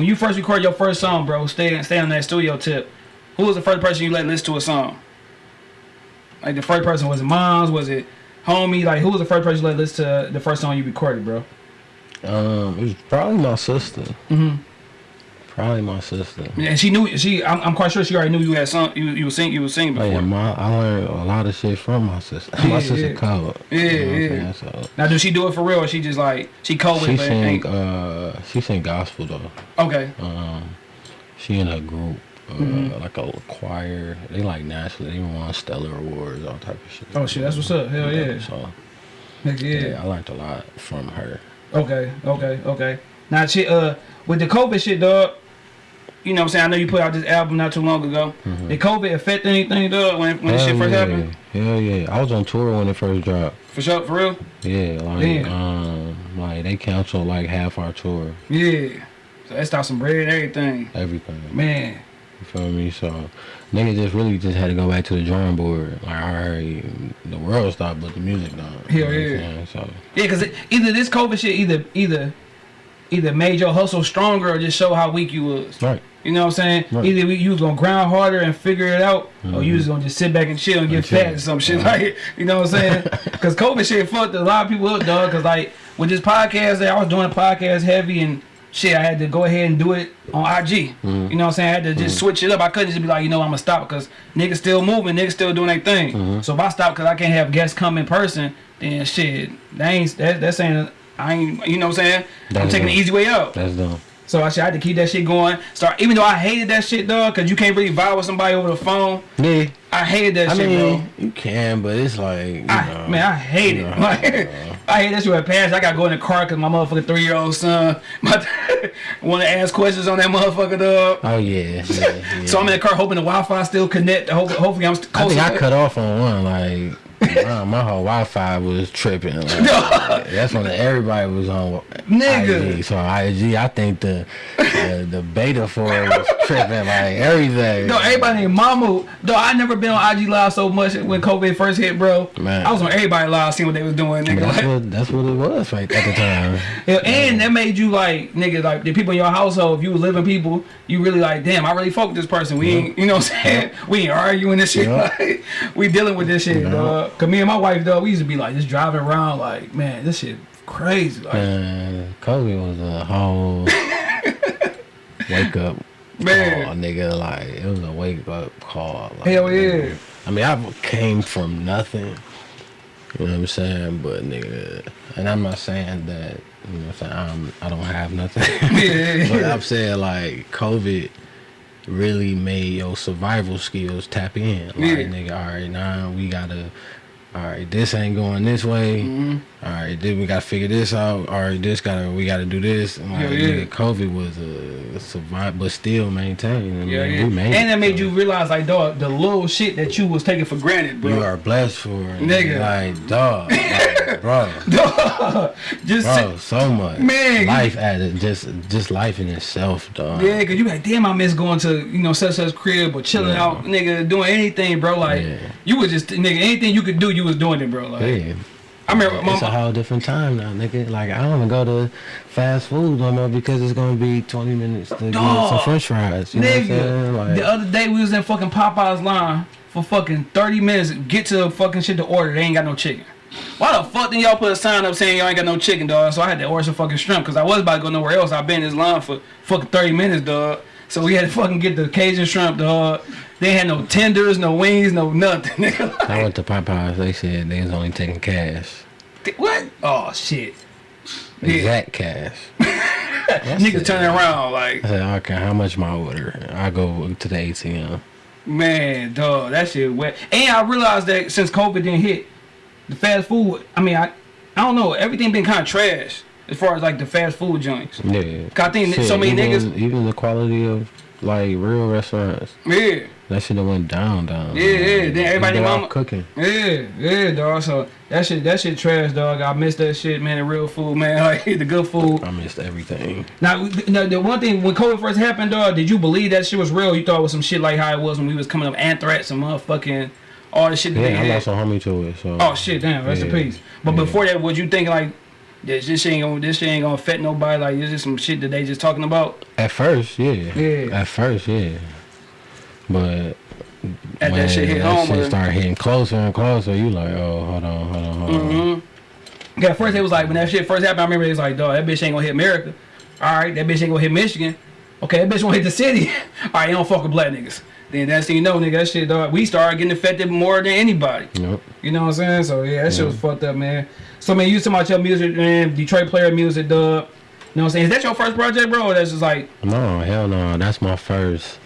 Speaker 1: when you first recorded your first song, bro? Stay stay on that studio tip. Who was the first person you let listen to a song? Like the first person was it mom's? Was it homie? Like who was the first person you let listen to the first song you recorded, bro?
Speaker 2: Um, it was probably my sister.
Speaker 1: Mm-hmm.
Speaker 2: Probably my sister.
Speaker 1: And she knew she. I'm, I'm quite sure she already knew you had sung. You you was sing you were singing
Speaker 2: Oh,
Speaker 1: before.
Speaker 2: yeah, my, I learned a lot of shit from my sister.
Speaker 1: Yeah,
Speaker 2: my sister
Speaker 1: yeah.
Speaker 2: covered.
Speaker 1: Yeah,
Speaker 2: you know
Speaker 1: yeah.
Speaker 2: So
Speaker 1: Now does she do it for real or she just like she co with
Speaker 2: she
Speaker 1: it?
Speaker 2: sing, uh, she sing gospel though.
Speaker 1: Okay.
Speaker 2: Um, she in a group, uh,
Speaker 1: Mhm.
Speaker 2: like a choir. They like nationally. They won stellar awards, all type of shit.
Speaker 1: Oh shit, that's what's up. Hell yeah.
Speaker 2: So
Speaker 1: Heck
Speaker 2: yeah.
Speaker 1: yeah.
Speaker 2: I learned a lot from her.
Speaker 1: Okay, okay, okay. Now, she uh, with the COVID shit, dog. You know what I'm saying? I know you put out this album not too long ago.
Speaker 2: Mhm.
Speaker 1: Did COVID affect anything, dog, when, when this shit first
Speaker 2: yeah.
Speaker 1: happened?
Speaker 2: Hell yeah. I was on tour when it first dropped.
Speaker 1: For sure, for real?
Speaker 2: Yeah, like
Speaker 1: Damn.
Speaker 2: um, like they canceled like half our tour,
Speaker 1: Yeah. So that stopped some bread and everything.
Speaker 2: everything.
Speaker 1: Man.
Speaker 2: You feel me? So nigga just really just had to go back to the drawing board. Like alright, the world stopped, but the music don't.
Speaker 1: Hell
Speaker 2: You know what I'm
Speaker 1: yeah.
Speaker 2: So
Speaker 1: Yeah, because either this COVID shit either either either made your hustle stronger or just show how weak you was.
Speaker 2: right.
Speaker 1: You know what I'm saying?
Speaker 2: Right.
Speaker 1: Either we- you was gonna grind harder and figure it out, or you
Speaker 2: Mhm.
Speaker 1: was gonna just sit back and chill and get
Speaker 2: chill.
Speaker 1: fat or some shit like you know what I'm saying? Because COVID shit fucked a lot of people up, dog. Because like with this podcast, I was doing a podcast heavy and shit. I had to go ahead and do it on IG.
Speaker 2: Mhm.
Speaker 1: You know what I'm saying? I had to just switch it up. I couldn't just be like, you know, I'm gonna stop because niggas still moving, niggas still doing their thing.
Speaker 2: Mhm.
Speaker 1: So if I stop because I can't have guests come in person, then shit, that ain't that, that's saying I ain't. You know what I'm saying? I'm taking the easy way out.
Speaker 2: That's dumb.
Speaker 1: So I should I had to keep that shit going. Start even though I hated that shit, dog, cause you can't really vibe with somebody over the phone.
Speaker 2: Yeah.
Speaker 1: I hated that
Speaker 2: I
Speaker 1: shit,
Speaker 2: mean, you can, but it's like you
Speaker 1: bro. I,
Speaker 2: know,
Speaker 1: man, I hate it.
Speaker 2: know,
Speaker 1: Like, I hate that shit with parents. I gotta go in the car cause my motherfucking three year old son want to ask questions on that motherfucker, dog.
Speaker 2: Oh yeah. yeah, yeah.
Speaker 1: So I'm in the car hoping the Wi-Fi still connect. Hope, hopefully I'm st-
Speaker 2: I
Speaker 1: close.
Speaker 2: think I cut off on one. Like my, my whole Wi-Fi was tripping. Like, that's when everybody was on
Speaker 1: Nigga.
Speaker 2: IG. So IG, I think the the, the beta for it was tripping like everything.
Speaker 1: No, everybody named Mama. Though I never been on IG live so much when COVID first hit, bro.
Speaker 2: Man.
Speaker 1: I was on everybody live seeing what they was doing, nigga.
Speaker 2: That's
Speaker 1: Like,
Speaker 2: what that's what it was right at the time.
Speaker 1: Yeah, and that made you like nigga like the people in your household. If you was living people, you really like damn. I really fuck with this person. We ain't you know what I'm saying. We ain't arguing this shit. Like, we dealing with this shit. dog. Cause me and my wife, though, we used to be like just driving around like man, this shit crazy. Like
Speaker 2: Man, COVID was a whole wake up
Speaker 1: Man.
Speaker 2: call, nigga. Like it was a wake up call. Like,
Speaker 1: hell yeah.
Speaker 2: I mean, I came from nothing. You know what I'm saying? But nigga, and I'm not saying that. You know what I'm saying? I'm, I don't have nothing.
Speaker 1: Yeah,
Speaker 2: but. I'm saying like COVID really made your survival skills tap in. Like
Speaker 1: Yeah.
Speaker 2: nigga, all right, now we gotta. All right, this ain't going this way.
Speaker 1: Mm-hmm.
Speaker 2: All right, then we gotta figure this out. All right, this gotta we gotta do this. And like,
Speaker 1: Yeah, yeah.
Speaker 2: COVID was a survive, but still maintain.
Speaker 1: Yeah, yeah.
Speaker 2: made
Speaker 1: And that made
Speaker 2: so.
Speaker 1: you realize like dog, the little shit that you was taking for granted, bro.
Speaker 2: You are blessed for it.
Speaker 1: Nigga.
Speaker 2: Like, dog. Like, bro.
Speaker 1: Dog. Just
Speaker 2: Bro, so much.
Speaker 1: Man,
Speaker 2: Life added just just life in itself, dog.
Speaker 1: Yeah, cause you like, damn, I miss going to you know such such crib or chilling
Speaker 2: Yeah.
Speaker 1: out, nigga, doing anything, bro. Like you was just nigga, anything you could do, you was doing it, bro. Like
Speaker 2: Yeah.
Speaker 1: I remember my
Speaker 2: It's a whole different time now, nigga. Like I don't even go to fast food no more because it's gonna be twenty minutes to get some French fries. You know what I'm saying?
Speaker 1: Nigga,
Speaker 2: Like,
Speaker 1: the other day we was in fucking Popeyes line for fucking 30 minutes. Get to the fucking shit to order. They ain't got no chicken. Why the fuck did y'all put a sign up saying y'all ain't got no chicken, dog? So I had to order some fucking shrimp because I was about to go nowhere else. I've been in this line for fucking 30 minutes, dog. So we had to fucking get the Cajun shrimp, dog. They had no tenders, no wings, no nothing, nigga.
Speaker 2: I went to Popeyes. They said they was only taking cash,
Speaker 1: what? Oh shit. Yeah.
Speaker 2: exact cash.
Speaker 1: Niggas turning around like,
Speaker 2: I said, okay, how much my order? I go to the ATM.
Speaker 1: man, dog, that shit wet. And I realized that since COVID didn't hit, the fast food. I mean, I, I don't know. Everything been kind of trash as far as like the fast food joints.
Speaker 2: Yeah.
Speaker 1: I think that so many
Speaker 2: even,
Speaker 1: niggas-
Speaker 2: Even the quality of like real restaurants,
Speaker 1: Yeah,
Speaker 2: that shit went down, down.
Speaker 1: Yeah, yeah, then everybody mama-
Speaker 2: cooking.
Speaker 1: yeah, yeah, dog. So that shit, that shit trash, dog. I miss that shit, man. The real food, man. Like the good food.
Speaker 2: I missed everything.
Speaker 1: Now, now, the one thing when COVID first happened, dog, did you believe that shit was real? You thought it was some shit like how it was when we was coming up anthrax and motherfucking all the shit that
Speaker 2: Yeah, I lost a homie to it. So.
Speaker 1: Oh shit, damn, rest in
Speaker 2: Yeah.
Speaker 1: peace. But
Speaker 2: Yeah.
Speaker 1: before that, was you think like this, this ain't gonna this ain't gonna affect nobody? Like this is some shit that they just talking about
Speaker 2: At first, yeah.
Speaker 1: Yeah.
Speaker 2: At first, yeah. But
Speaker 1: at
Speaker 2: when
Speaker 1: that shit hit
Speaker 2: that
Speaker 1: home.
Speaker 2: shit
Speaker 1: or-
Speaker 2: started hitting closer and closer, you like, oh, hold on, hold on, hold on.
Speaker 1: Mm-hmm. Yeah, first it was like when that shit first happened. I remember it was like, dog, that bitch ain't gonna hit America. All right, that bitch ain't gonna hit Michigan. Okay, that bitch gonna hit the city. All right, you don't fuck with black niggas. Then that's thing you know, nigga, that shit, dog. We started getting affected more than anybody.
Speaker 2: Yep.
Speaker 1: You know what I'm saying? So yeah, that shit was fucked up, man. So man, you talking about your music, man? Detroit player music, dub. You know what I'm saying? Is that your first project, bro? That's just like,
Speaker 2: No, hell no. That's my first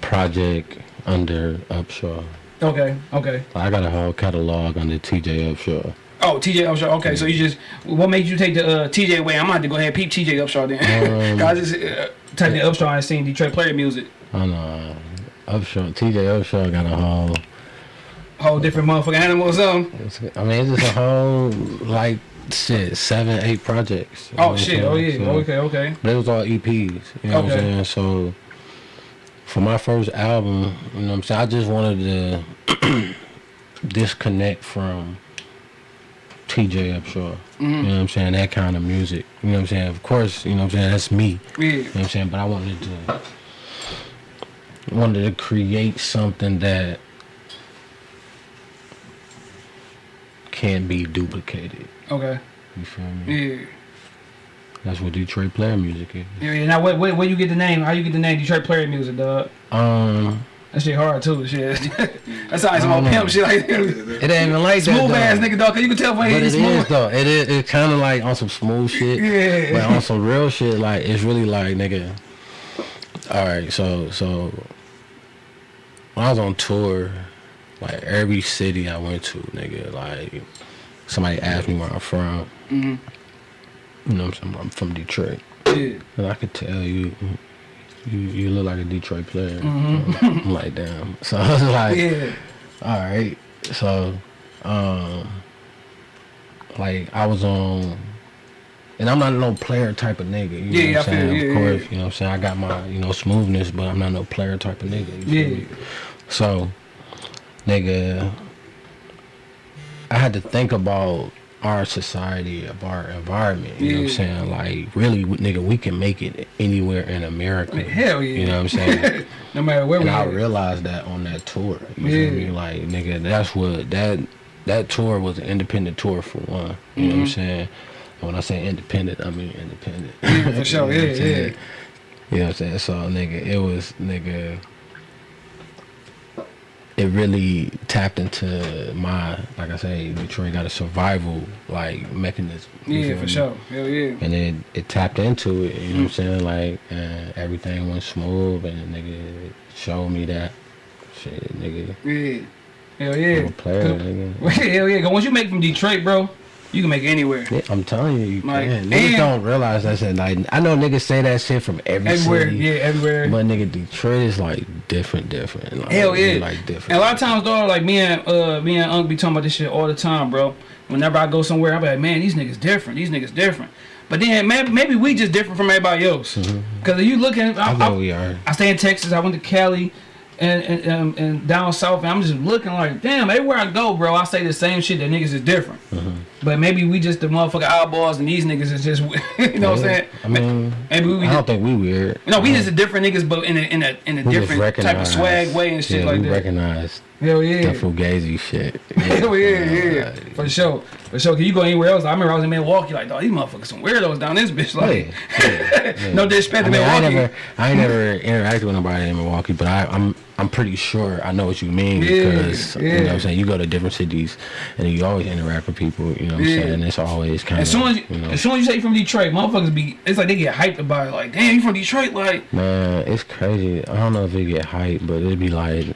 Speaker 2: project under Upshaw.
Speaker 1: okay, okay.
Speaker 2: I got a whole catalog under TJ Upshaw.
Speaker 1: Oh, TJ Upshaw. Okay, so you just what made you take the uh, TJ away? I'm gonna have to go ahead and peep TJ Upshaw then.
Speaker 2: Um,
Speaker 1: I just uh, typed in Upshaw and seen Detroit player music.
Speaker 2: I know. Upshaw, TJ Upshaw got a whole.
Speaker 1: Whole different motherfucking animal or something.
Speaker 2: I mean, it's just a whole like shit, seven, eight projects.
Speaker 1: Oh shit. Oh yeah.
Speaker 2: So-
Speaker 1: okay. Okay.
Speaker 2: But it was all EPs. You know what I'm
Speaker 1: Okay.
Speaker 2: saying? So for my first album, you know what I'm saying, I just wanted to disconnect from TJ Upshaw.
Speaker 1: Mm-hmm.
Speaker 2: You know what I'm saying? That kind of music. You know what I'm saying? Of course, you know what I'm saying, that's me.
Speaker 1: Yeah.
Speaker 2: You know what I'm saying? But I wanted to wanted to create something that can't be duplicated.
Speaker 1: Okay.
Speaker 2: You feel me?
Speaker 1: Yeah.
Speaker 2: That's what Detroit player music is.
Speaker 1: Yeah. yeah. Now, where, where, where you get the name? How you get the name Detroit player music, dog?
Speaker 2: Um
Speaker 1: That shit hard too. Shit. That's how some old pimp shit like
Speaker 2: It ain't even like that.
Speaker 1: smooth ass nigga, dog. Cause you can tell when
Speaker 2: But
Speaker 1: he's
Speaker 2: it
Speaker 1: smooth.
Speaker 2: is though. It is. It's kind of like on some smooth shit.
Speaker 1: Yeah.
Speaker 2: But on some real shit, like it's really like nigga. All right, so so when I was on tour, like every city I went to, nigga, like somebody asked me where I'm from.
Speaker 1: Mhm.
Speaker 2: You know what I'm saying? I'm from Detroit,
Speaker 1: Yeah.
Speaker 2: and I could tell you. You, you look like a Detroit player.
Speaker 1: Mhm.
Speaker 2: I'm like damn. So I was like,
Speaker 1: Yeah.
Speaker 2: all right. So um, like I was on, and I'm not no player type of nigga. You
Speaker 1: Yeah,
Speaker 2: know
Speaker 1: yeah,
Speaker 2: what I'm
Speaker 1: feel
Speaker 2: saying? of course,
Speaker 1: yeah.
Speaker 2: you know what I'm saying. I got my you know smoothness, but I'm not no player type of nigga. You feel
Speaker 1: Yeah.
Speaker 2: me? So, nigga, I had to think about our society, of our environment. You know what I'm saying? Like, really, nigga, we can make it anywhere in America.
Speaker 1: Hell yeah.
Speaker 2: You know what I'm saying?
Speaker 1: No matter where
Speaker 2: and
Speaker 1: we
Speaker 2: I
Speaker 1: at.
Speaker 2: realized that on that tour. You
Speaker 1: Yeah.
Speaker 2: feel me? Like, nigga, that's what that that tour was an independent tour for one. You know what I'm
Speaker 1: Mhm.
Speaker 2: saying? And when I say independent, I mean independent.
Speaker 1: Yeah, for sure.
Speaker 2: You know what
Speaker 1: Yeah, yeah.
Speaker 2: You know what I'm saying? So nigga, it was nigga it really tapped into my like I say, Detroit got a survival like mechanism.
Speaker 1: Yeah, for
Speaker 2: me?
Speaker 1: sure. Hell yeah.
Speaker 2: And it it tapped into it, you know what I'm mm. saying? Like and everything went smooth and nigga it showed me that shit, nigga.
Speaker 1: Yeah. Hell
Speaker 2: I'm
Speaker 1: yeah.
Speaker 2: a player, nigga.
Speaker 1: Hell yeah. once you make from Detroit, bro, you can make it anywhere.
Speaker 2: Yeah, I'm telling you, you
Speaker 1: Like,
Speaker 2: can. Niggas don't realize that shit. I know niggas say that shit from every
Speaker 1: Everywhere.
Speaker 2: city.
Speaker 1: Yeah, everywhere.
Speaker 2: But nigga, Detroit is like different, different. Like,
Speaker 1: Hell yeah.
Speaker 2: Like different.
Speaker 1: And a lot of times, though, like me and uh me and Unc be talking about this shit all the time, bro. Whenever I go somewhere, I be like, man, these niggas different. These niggas different. But then maybe, maybe we just different from everybody else. Because if you look at,
Speaker 2: I
Speaker 1: I,
Speaker 2: know
Speaker 1: I,
Speaker 2: we are.
Speaker 1: I stay in Texas. I went to Cali. And, and, and down south, and I'm just looking like, damn, everywhere I go, bro, I say the same shit that niggas is different. Mm-hmm. But maybe we just the motherfucking eyeballs, and these niggas is just, you know what I'm saying?
Speaker 2: I mean,
Speaker 1: maybe we
Speaker 2: I
Speaker 1: just,
Speaker 2: don't think we weird.
Speaker 1: no, we just uh-huh. a different niggas, but in a in a in a
Speaker 2: We
Speaker 1: different type of swag way and shit
Speaker 2: yeah,
Speaker 1: like
Speaker 2: we
Speaker 1: that.
Speaker 2: recognize
Speaker 1: Hell yeah.
Speaker 2: the fugazi shit.
Speaker 1: Hell yeah, yeah,
Speaker 2: Like,
Speaker 1: for sure, for sure. Can you go anywhere else? I remember I was in Milwaukee, like, dog, these motherfuckers some weirdos down this bitch. Like,
Speaker 2: yeah, yeah,
Speaker 1: no disrespect
Speaker 2: I
Speaker 1: to
Speaker 2: mean, I ain't
Speaker 1: Milwaukee.
Speaker 2: never, I never interacted with nobody in Milwaukee, but I, I'm, I'm pretty sure I know what you mean
Speaker 1: Yeah,
Speaker 2: because you know what. I'm saying. You go to different cities and you always interact with people. You know what I'm saying. It's always kind
Speaker 1: As
Speaker 2: of,
Speaker 1: soon as you,
Speaker 2: know,
Speaker 1: as soon as you say from Detroit, motherfuckers be it's like they get hyped about it. Like, damn, you from Detroit? Like,
Speaker 2: Man, it's crazy. I don't know if it get hyped, but it'd be like,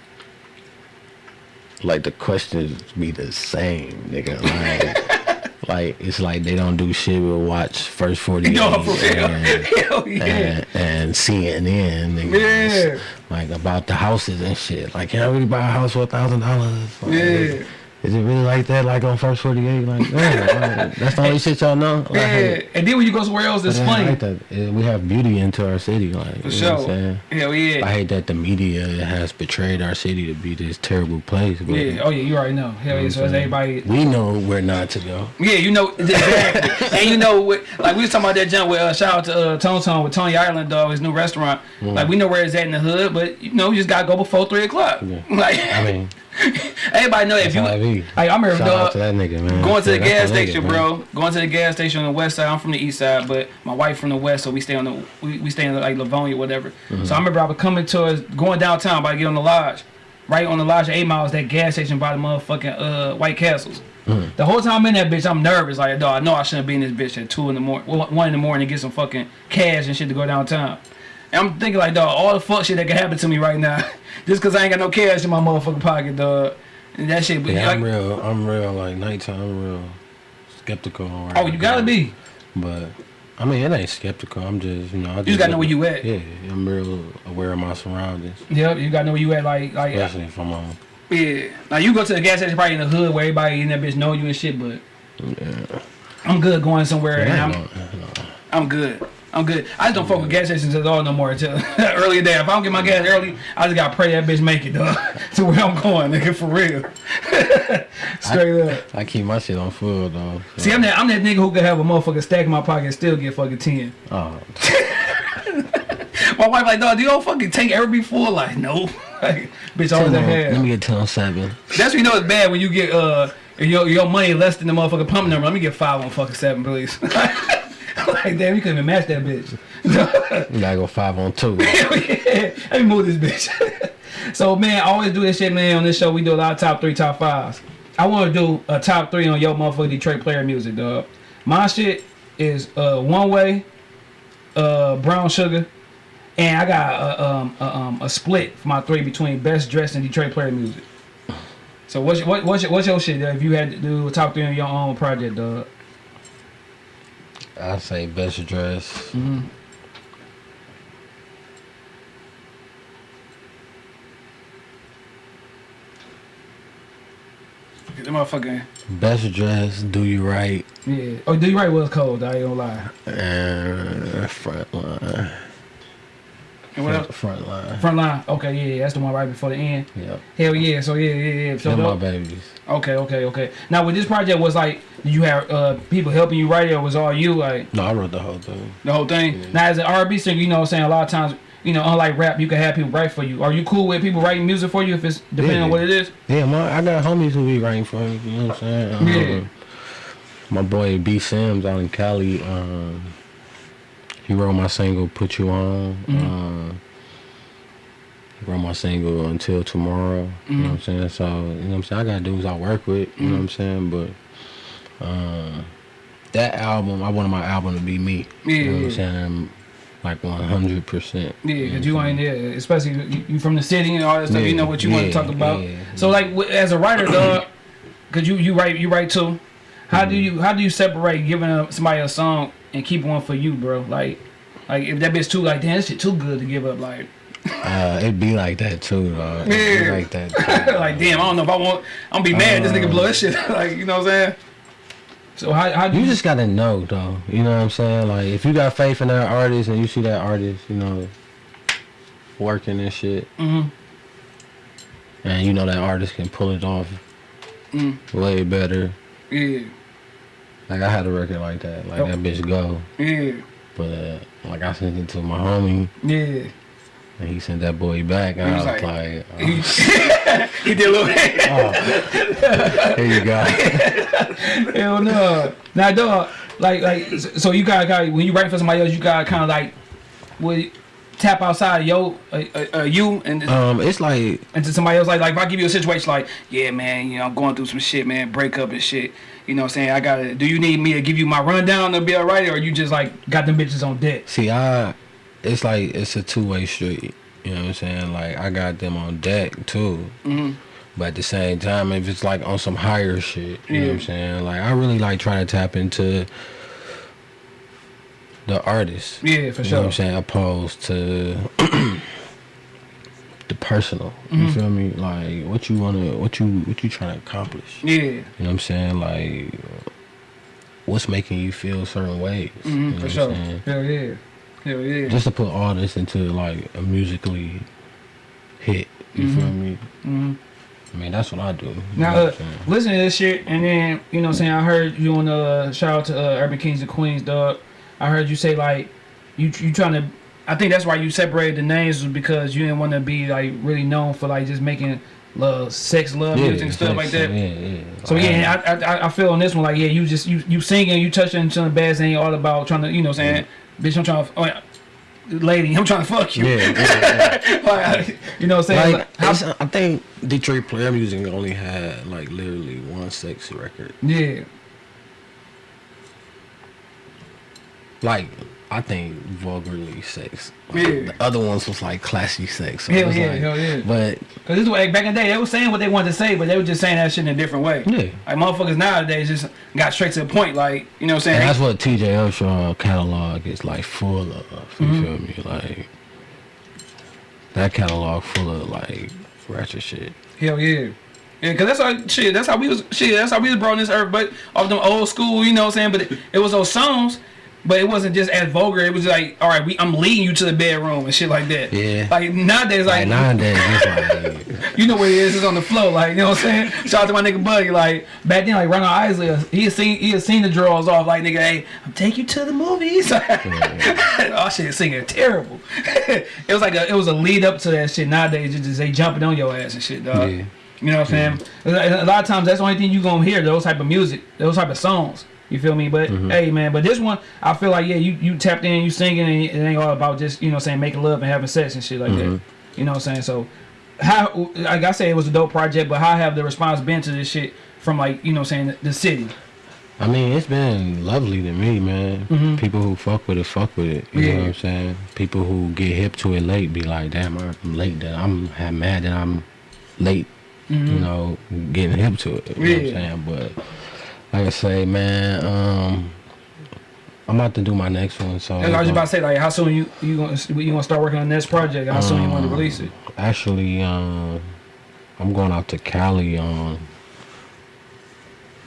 Speaker 2: like the questions be the same, nigga. Like, like it's like they don't do shit but watch first forty
Speaker 1: no,
Speaker 2: and,
Speaker 1: yeah.
Speaker 2: and, and CNN, nigga.
Speaker 1: Yeah.
Speaker 2: Like about the houses and shit. Like, can I really buy a house for a thousand dollars?
Speaker 1: Yeah.
Speaker 2: Is it really like that? Like on first forty eight? Like, man, like, that's the only shit y'all know. Like,
Speaker 1: Yeah. And then when you go somewhere else, it's funny.
Speaker 2: like that. We have beauty into our city, like
Speaker 1: For
Speaker 2: you know what I'm
Speaker 1: sure. Hell yeah.
Speaker 2: I hate that the media has betrayed our city to be this terrible place. But
Speaker 1: Yeah. Oh yeah, you already know. Hell yeah. So it's everybody.
Speaker 2: we know where not to go.
Speaker 1: Yeah, you know exactly. and you know, what, like we was talking about that jump with uh, shout out to uh, Tone Tone with Tony Ireland dog, his new restaurant. Like we know where it's at in the hood, but you know, you just gotta go before three o'clock.
Speaker 2: Yeah.
Speaker 1: Like
Speaker 2: I mean,
Speaker 1: everybody know if you.
Speaker 2: how I be.
Speaker 1: Like I remember dog,
Speaker 2: to that nigga, man.
Speaker 1: going to the gas
Speaker 2: nigga,
Speaker 1: station,
Speaker 2: man.
Speaker 1: bro. Going to the gas station on the west side. I'm from the east side, but my wife from the west, so we stay on the we, we stay in like Livonia, whatever.
Speaker 2: Mm-hmm.
Speaker 1: So I remember I was coming towards going downtown, about to get on the lodge. Right on the lodge, eight miles, that gas station by the motherfucking uh, White Castles.
Speaker 2: Mm-hmm.
Speaker 1: The whole time I'm in that bitch, I'm nervous. Like, dog, I know I shouldn't be in this bitch at two in the morning, one in the morning to get some fucking cash and shit to go downtown. And I'm thinking like, dog, all the fuck shit that could happen to me right now, just cause I ain't got no cash in my motherfucking pocket, dog. And that shit, but
Speaker 2: Yeah,
Speaker 1: like,
Speaker 2: I'm real. I'm real. Like nighttime, I'm real skeptical. where
Speaker 1: oh, you gotta
Speaker 2: go.
Speaker 1: be.
Speaker 2: But I mean, it ain't skeptical. I'm just, you know, I just,
Speaker 1: just gotta know where you at.
Speaker 2: Yeah, I'm real aware of my surroundings,
Speaker 1: Yep, you gotta know where you at. Like, like,
Speaker 2: especially if I'm on.
Speaker 1: yeah. Now you go to the gas station probably in the hood where everybody in that bitch know you and shit, but yeah. I'm good going somewhere and
Speaker 2: Yeah,
Speaker 1: I'm,
Speaker 2: I know, I know.
Speaker 1: I'm good. I'm good. I just don't fuck with gas stations at all no more until early day. If I don't get my gas early, I just gotta pray that bitch make it, dog, to where I'm going, nigga, for real. Straight up.
Speaker 2: I keep my shit on full though. so-
Speaker 1: See, I'm that, I'm that nigga who could have a motherfucking stack in my pocket and still get fucking 10.
Speaker 2: Oh,
Speaker 1: My wife like, dog, do you all fucking tank ever be full? Like, no. like, bitch, always
Speaker 2: Ten
Speaker 1: at.
Speaker 2: Let me get ten on seven.
Speaker 1: That's when you know it's bad when you get uh your your money less than the motherfucking pump number. Let me get five on fucking seven, please. Like damn, you couldn't even match that bitch.
Speaker 2: You gotta go five on two.
Speaker 1: yeah, let me move this bitch. so man, I always do this shit, man. On this show, we do a lot of top three, top fives. I want to do a top three on your motherfucking Detroit player music, dog. My shit is uh one way, uh brown sugar, and I got a, um, a, um, a split for my three between best dressed and Detroit player music. So what's your, what, what's your, what's your shit dog, if you had to do a top three on your own project, dog?
Speaker 2: I say best dress.
Speaker 1: Mm-hmm. The motherfucking.
Speaker 2: Best dress, do you right,
Speaker 1: Yeah. Oh, do you right was cold. I ain't gonna lie.
Speaker 2: and front line.
Speaker 1: And what else?
Speaker 2: Front line.
Speaker 1: Front line. Okay, yeah, yeah, that's the one right before the end.
Speaker 2: Yep.
Speaker 1: Hell yeah. So yeah, yeah, yeah. So
Speaker 2: my babies.
Speaker 1: okay, okay, okay. Now with this project was like, did you have uh people helping you write it, or was all you like
Speaker 2: No, I wrote the whole thing.
Speaker 1: the whole thing? Now as an R&B singer, you know, what I'm saying a lot of times. You know, unlike rap, you can have people write for you. Are you cool with people writing music for you if it's depending on
Speaker 2: Yeah.
Speaker 1: what it is?
Speaker 2: Yeah, my I got homies who be writing for me. You know what I'm saying? Um,
Speaker 1: Yeah.
Speaker 2: My boy B Sims out in Cali. Um, he wrote my single "Put You On." Um, he wrote my single "Until Tomorrow." You know what I'm saying? So you know what I'm saying. I got dudes I work with. You know what I'm saying? But um, that album, I wanted my album to be me.
Speaker 1: Yeah,
Speaker 2: You know what. I'm saying? Like 100. percent
Speaker 1: Yeah, because you ain't there, especially you, you from the city and all that stuff. you know what you want to talk about.
Speaker 2: yeah,
Speaker 1: so like as a writer, dog, because you you write you write too. How do you how do you separate giving a, somebody a song and keep one for you, bro? Like like if that bitch too like damn, this shit too good to give up. Like
Speaker 2: Uh, it be like that too, dog. It be
Speaker 1: Yeah.
Speaker 2: like that.
Speaker 1: Like damn, I don't know if I want. I'm gonna be mad. this nigga
Speaker 2: Uh.
Speaker 1: blow this shit. like you know what I'm saying. So how how do
Speaker 2: You
Speaker 1: you
Speaker 2: just gotta know though. You know what I'm saying? Like if you got faith in that artist and you see that artist, you know, working and shit,
Speaker 1: Mhm.
Speaker 2: and you know that artist can pull it off
Speaker 1: Mm.
Speaker 2: way better.
Speaker 1: yeah
Speaker 2: Like I had a record like that, like
Speaker 1: Oh.
Speaker 2: that bitch go.
Speaker 1: yeah
Speaker 2: But uh, like I sent it to my homie
Speaker 1: yeah.
Speaker 2: and he sent that boy back and
Speaker 1: He
Speaker 2: I
Speaker 1: was
Speaker 2: was
Speaker 1: like-
Speaker 2: like, oh,
Speaker 1: He, did a little.
Speaker 2: here you go.
Speaker 1: Hell no. Now, dog, like, like, so you got, got when you write for somebody else, you got kind of like, would tap outside of yo, uh, uh, uh, you and
Speaker 2: um, it's like
Speaker 1: into somebody else. Like, like if I give you a situation, like, yeah, man, you know, I'm going through some shit, man, breakup and shit. You know, what I'm saying I gotta. Do you need me to give you my rundown to be alright, or you just like got them bitches on deck?
Speaker 2: See, I, it's like it's a two way street. You know what I'm saying? Like I got them on deck too,
Speaker 1: hmm
Speaker 2: but at the same time, if it's like on some higher shit, you know what I'm saying? Like I really like trying to tap into the artist.
Speaker 1: Yeah, for
Speaker 2: You know what I'm saying? Opposed to the personal. You feel me? Like what you wanna, what you, what you trying to accomplish.
Speaker 1: Yeah,
Speaker 2: You know what I'm saying? Like what's making you feel certain ways.
Speaker 1: Mm -hmm,
Speaker 2: you know
Speaker 1: for sure.
Speaker 2: Saying?
Speaker 1: Hell yeah, hell yeah.
Speaker 2: just to put all this into like a musically hit. You feel me?
Speaker 1: hmm
Speaker 2: I mean, that's what I do.
Speaker 1: Now, uh,
Speaker 2: what I'm saying?
Speaker 1: listen to this shit, and then you know, what I'm saying I heard you on the shout out to uh, Urban Kings and Queens, dog. I heard you say like you you trying to. I think that's why you separated the names was because you didn't want to be like really known for like just making love, sex, love music and stuff like that.
Speaker 2: Yeah, yeah.
Speaker 1: So yeah, I, I I feel on this one like yeah, you just you you singing, you touching some bass, ain't all about trying to you know what I'm saying, bitch, I'm trying to. Oh, yeah, Lady, I'm trying to fuck you.
Speaker 2: yeah, yeah, yeah.
Speaker 1: like, you know what I'm saying?
Speaker 2: like, it's- I think Detroit Player Music only had like literally one sex record.
Speaker 1: yeah.
Speaker 2: Like, I think vulgarly sex.
Speaker 1: Yeah.
Speaker 2: The other ones was like classy sex. So
Speaker 1: Hell yeah,
Speaker 2: like-
Speaker 1: hell yeah.
Speaker 2: But
Speaker 1: Cause this is like back in the day, they were saying what they wanted to say, but they were just saying that shit in a different way.
Speaker 2: yeah.
Speaker 1: Like motherfuckers nowadays just got straight to the point. Like you know what I'm
Speaker 2: And
Speaker 1: saying?
Speaker 2: that's what TJ Upshaw catalog is like full of. You
Speaker 1: Mm-hmm.
Speaker 2: feel me? Like that catalog full of like ratchet shit.
Speaker 1: Hell yeah. Yeah, cause that's how shit. That's how we was shit. That's how we was brought on this earth. But off them old school, you know what I'm saying. But it, it was those songs, but it wasn't just as vulgar. It was like, all right, we I'm leading you to the bedroom and shit like that.
Speaker 2: Yeah.
Speaker 1: Like nowadays,
Speaker 2: Like
Speaker 1: like
Speaker 2: nowadays, like
Speaker 1: you know where it is—is It's on the floor. Like you know what I'm saying. Shout out to my nigga Buddy. Like back then, like Ronald Isley, he had seen he had seen the drawers off. Like nigga, hey, I'm take you to the movies. oh shit, singing terrible. it was like a it was a lead up to that shit. Nowadays, just they jumping on your ass and shit, dog.
Speaker 2: Yeah.
Speaker 1: You know what I'm saying? A a lot of times that's the only thing you gonna hear those type of music, those type of songs. You feel me? But
Speaker 2: Mm-hmm.
Speaker 1: hey, man, but this one, I feel like yeah, you you tapped in, you singing, and it ain't all about just you know saying making love and having sex and shit like that.
Speaker 2: Mm-hmm.
Speaker 1: You know what I'm saying? So how like I say it was a dope project, but how have the response been to this shit from like you know saying the, the city?
Speaker 2: I mean, it's been lovely to me, man.
Speaker 1: Mhm.
Speaker 2: People who fuck with it, fuck with it. You
Speaker 1: Yeah.
Speaker 2: know what I'm saying? People who get hip to it late be like, damn, I'm late. That I'm I'm mad that I'm late. You know, getting hip to it. You know what I'm saying? But like I say, man, um, I'm about to do my next one. So
Speaker 1: And I was about to say like how soon you you gonna you gonna start working on this project? How soon you want to
Speaker 2: Um,
Speaker 1: release it?
Speaker 2: actually, um, I'm going out to Cali on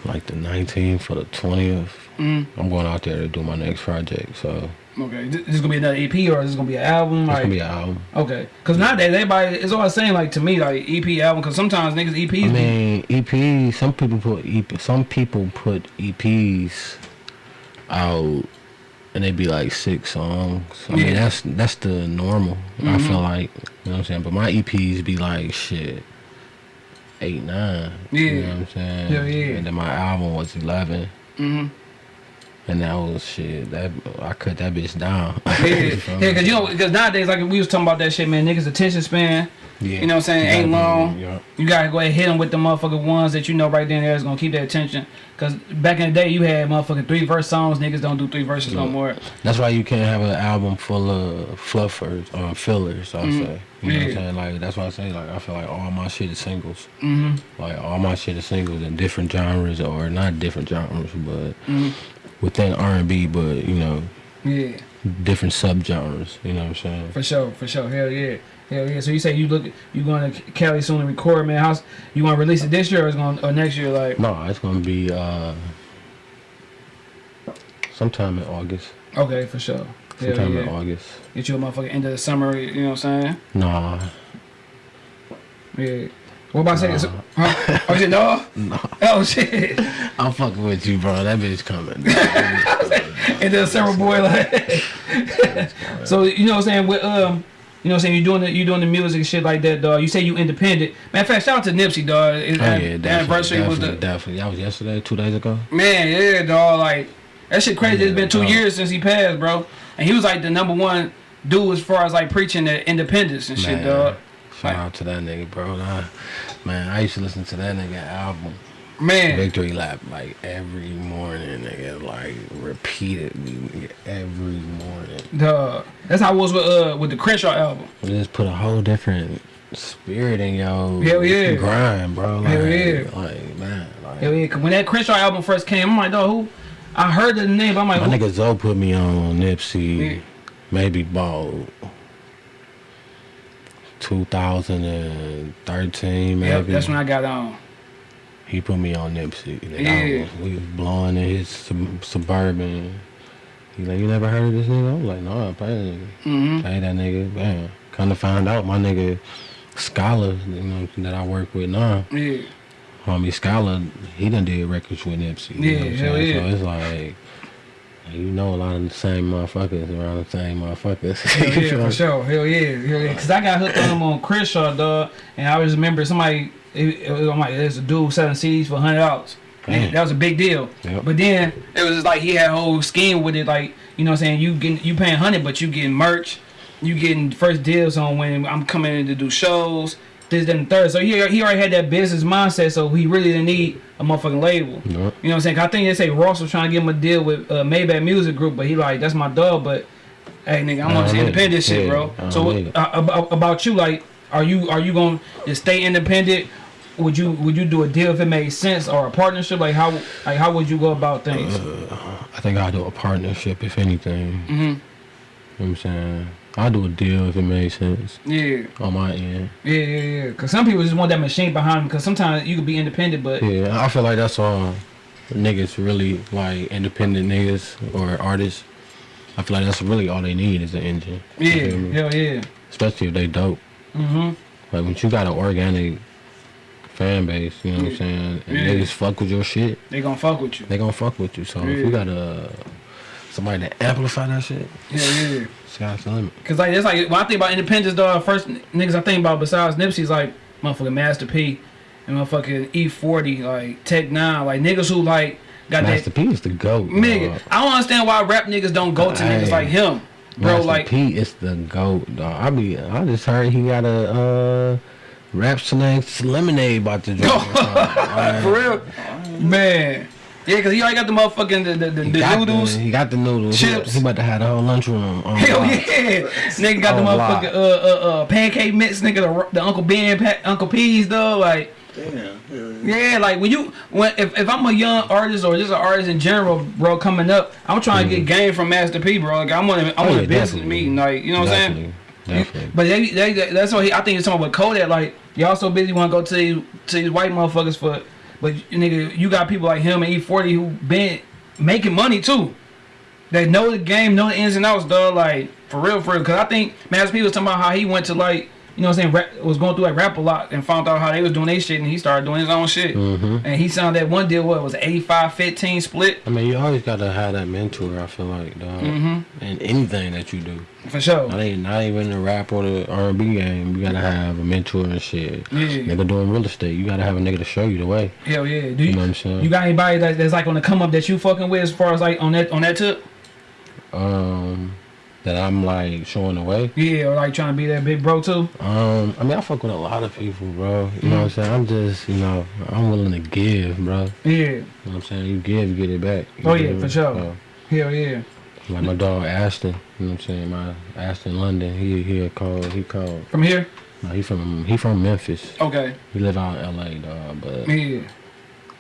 Speaker 2: like the 19th for the 20th.
Speaker 1: Mm.
Speaker 2: I'm going out there to do my next project, so
Speaker 1: Okay, this is gonna be another EP or is this gonna be an album?
Speaker 2: it's
Speaker 1: Like,
Speaker 2: gonna be an album.
Speaker 1: okay, because nowadays everybody is always saying like to me like EP album because sometimes niggas EPs.
Speaker 2: I mean, EP. Some people put EP. Some people put EPs out, and they be like six songs. I
Speaker 1: Yeah.
Speaker 2: mean, that's that's the normal. I
Speaker 1: Mhm.
Speaker 2: feel like you know what I'm saying. But my EPs be like shit, eight, nine. You
Speaker 1: Yeah.
Speaker 2: know what I'm saying.
Speaker 1: Yeah, yeah.
Speaker 2: And then my album was eleven,
Speaker 1: hmm
Speaker 2: and that was shit. That I cut that bitch down.
Speaker 1: Yeah, yeah, because you know, because nowadays like we was talking about that shit, man. Niggas attention span.
Speaker 2: Yeah.
Speaker 1: You know what I'm saying? Ain't
Speaker 2: be-
Speaker 1: long.
Speaker 2: yeah.
Speaker 1: You gotta go ahead and hit them with the motherfucking ones that you know right then there is gonna keep their attention. Cause back in the day, you had motherfucking three verse songs. Niggas don't do three verses no more.
Speaker 2: That's why you can't have an album full of fluffers or fillers. I
Speaker 1: Mhm.
Speaker 2: say, you know what I'm saying? Like that's why I say, like I feel like all my shit is singles.
Speaker 1: hmm
Speaker 2: Like all my shit is singles in different genres, or not different genres, but
Speaker 1: hmm
Speaker 2: within R and B, but you know,
Speaker 1: Yeah,
Speaker 2: different subgenres. You know what I'm saying?
Speaker 1: for sure, for sure. Hell yeah, hell yeah. So you say you look, you going to Cali soon to record, man? How's you want to release it this year or is going or next year? Like,
Speaker 2: No, it's gonna be uh sometime in August.
Speaker 1: okay, for sure. Hell
Speaker 2: Sometime in. August.
Speaker 1: Get you a motherfucking end of the summer. You know what I'm saying?
Speaker 2: Nah,
Speaker 1: Yeah. What about saying?
Speaker 2: Nah.
Speaker 1: Huh? Oh shit, no.
Speaker 2: no,
Speaker 1: Oh shit.
Speaker 2: I'm fucking with you, bro. That bitch coming.
Speaker 1: and then summer boy like so you know what I'm saying with um you know what I'm saying You're doing the you doing the music and shit like that dog you say you independent matter of fact shout out to Nipsey dog
Speaker 2: Oh yeah,
Speaker 1: the anniversary
Speaker 2: definitely,
Speaker 1: was
Speaker 2: definitely,
Speaker 1: the
Speaker 2: definitely. That was yesterday, two days ago.
Speaker 1: man yeah dog like that shit crazy It's been two
Speaker 2: dog.
Speaker 1: years since he passed bro and he was like the number one dude as far as like preaching the independence and shit
Speaker 2: Man,
Speaker 1: dog
Speaker 2: Shout out to that nigga, bro. Nah, man, I used to listen to that nigga album,
Speaker 1: man
Speaker 2: Victory Lap, like every morning, nigga, like repeatedly, nigga, every morning.
Speaker 1: dog that's how it was with uh with the Crenshaw album
Speaker 2: It just put a whole different spirit in your
Speaker 1: Hell yeah.
Speaker 2: grind, bro. Like,
Speaker 1: Hell yeah.
Speaker 2: like man, like
Speaker 1: Hell yeah, 'cause when that Crenshaw album first came I'm like dog who I heard the name but I'm like
Speaker 2: my
Speaker 1: who?
Speaker 2: nigga Zoe put me on Nipsey,
Speaker 1: Yeah.
Speaker 2: maybe about 2013, maybe.
Speaker 1: Yep, that's when I got on
Speaker 2: He put me on Nipsey. Nigga,
Speaker 1: Yeah.
Speaker 2: I was, we was blowing in his sub- suburban. He like, you never heard of this nigga? I'm like, no, I that nigga.
Speaker 1: mm-hmm
Speaker 2: Pay that nigga. Bam. Kind of find out my nigga Scholar, you know, that I work with now.
Speaker 1: yeah
Speaker 2: Homie Scholar, he done did records with Nipsey. You
Speaker 1: Yeah,
Speaker 2: know what I'm saying?
Speaker 1: yeah.
Speaker 2: So it's like, you know a lot of the same motherfuckers around the same motherfuckers.
Speaker 1: Hell yeah, for sure. Hell yeah, hell yeah. Cause I got hooked on him on Crenshaw, dog, and I just remember somebody. It, was, I'm like, there's a dude selling CDs for hundred dollars. That was a big deal.
Speaker 2: Yep.
Speaker 1: But then it was just like he had a whole scheme with it, like you know, what I'm saying you getting you paying hundred, but you getting merch, you getting first deals on when I'm coming in to do shows. This, then, the third. So he, he already had that business mindset, so he really didn't need a motherfucking label.
Speaker 2: Yep.
Speaker 1: You know what I'm saying? I think they say Ross was trying to give him a deal with uh, Maybach Music Group, but he like, that's my dog, but hey nigga, I'm on this independent shit,
Speaker 2: Yeah,
Speaker 1: bro. So uh, about, you, like, are you are you gonna stay independent? Would you would you do a deal if it made sense or a partnership? Like how like how would you go about things?
Speaker 2: I think I'll do a partnership if anything.
Speaker 1: hmm
Speaker 2: You know what I'm saying? I'll do a deal if it makes sense
Speaker 1: Yeah,
Speaker 2: on my end.
Speaker 1: yeah, yeah, yeah. Cause some people just want that machine behind them. Cause sometimes you could be independent, but
Speaker 2: Yeah, I feel like that's all niggas really like independent niggas or artists. I feel like that's really all they need is an engine.
Speaker 1: Yeah, hell yeah.
Speaker 2: Especially if they dope.
Speaker 1: hmm
Speaker 2: Like when you got an organic fan base, you know what I'm saying? And
Speaker 1: Yeah.
Speaker 2: niggas fuck with your shit,
Speaker 1: They gonna fuck with you.
Speaker 2: they gonna fuck with you. So if you got a somebody to amplify that shit,
Speaker 1: Yeah, yeah.
Speaker 2: Sky's the limit.
Speaker 1: Cause like it's like when I think about independence, dog. First niggas I think about besides Nipsey's like motherfucking Master P and motherfucking E40, like Tech N9ne, like niggas who like got
Speaker 2: Master
Speaker 1: that.
Speaker 2: P is the goat.
Speaker 1: Nigga,
Speaker 2: dog.
Speaker 1: I don't understand why rap niggas don't go to niggas like him, bro.
Speaker 2: Master
Speaker 1: like,
Speaker 2: P is the goat, dog. I be, I just heard he got a uh, rap snacks lemonade about to drop.
Speaker 1: For real, man. Yeah, cause he already got the motherfucking the the, the,
Speaker 2: He
Speaker 1: the
Speaker 2: got
Speaker 1: noodles.
Speaker 2: The, he got the noodles.
Speaker 1: Chips.
Speaker 2: He, about to have the whole lunchroom. On
Speaker 1: Hell yeah, nigga got the
Speaker 2: On lock.
Speaker 1: motherfucking uh uh uh pancake mix, nigga the, the Uncle Ben pa- Uncle P's though, like.
Speaker 3: Damn.
Speaker 1: Yeah, like when you when if, if I'm a young artist or just an artist in general, bro, coming up, I'm trying to get game from Master P, bro. Like I want to, I
Speaker 2: Mm-hmm. Oh,
Speaker 1: want
Speaker 2: yeah,
Speaker 1: a business meeting, like you know what I'm saying.
Speaker 2: Definitely, Definitely.
Speaker 1: But they, they, that's what he, I think it's talking about with Kodak. Like y'all so busy want to go to these, to these white motherfuckers for But nigga, you got people like him and E40 who been making money too. They know the game, know the ins and outs, dog. Like for real, for real. Cause I think Master P was talking about how he went to like, you know what I'm saying, rap, was going through like Rap-A-Lot and found out how they was doing their shit and he started doing his own shit.
Speaker 2: Mhm.
Speaker 1: And he signed that one deal, what was it, 85-15 split?
Speaker 2: I mean, you always gotta have that mentor. I feel like, dog,
Speaker 1: Mhm.
Speaker 2: in anything that you do.
Speaker 1: For sure.
Speaker 2: Not even, not even the rap or the R and B game. You gotta have a mentor and shit.
Speaker 1: Yeah.
Speaker 2: Nigga doing real estate, you gotta have a nigga to show you the way.
Speaker 1: Hell yeah. Do
Speaker 2: You
Speaker 1: you,
Speaker 2: know what I'm saying?
Speaker 1: you got anybody that, that's like on the come up that you fucking with as far as like on that on that tip?
Speaker 2: Um, that I'm like showing the way.
Speaker 1: Yeah, or like trying to be that big bro too?
Speaker 2: Um, I mean, I fuck with a lot of people, bro. You know what I'm saying? I'm just, you know, I'm willing to give, bro.
Speaker 1: Yeah.
Speaker 2: You know what I'm saying? You give, you get it back.
Speaker 1: Oh, yeah,
Speaker 2: know?
Speaker 1: for sure.
Speaker 2: So,
Speaker 1: Hell yeah.
Speaker 2: like my dog Ashton, you know what I'm saying? My Ashton London, he he called, he called.
Speaker 1: From here?
Speaker 2: No, he from he from Memphis.
Speaker 1: Okay.
Speaker 2: He live out in LA, dog. But
Speaker 1: Yeah.
Speaker 2: you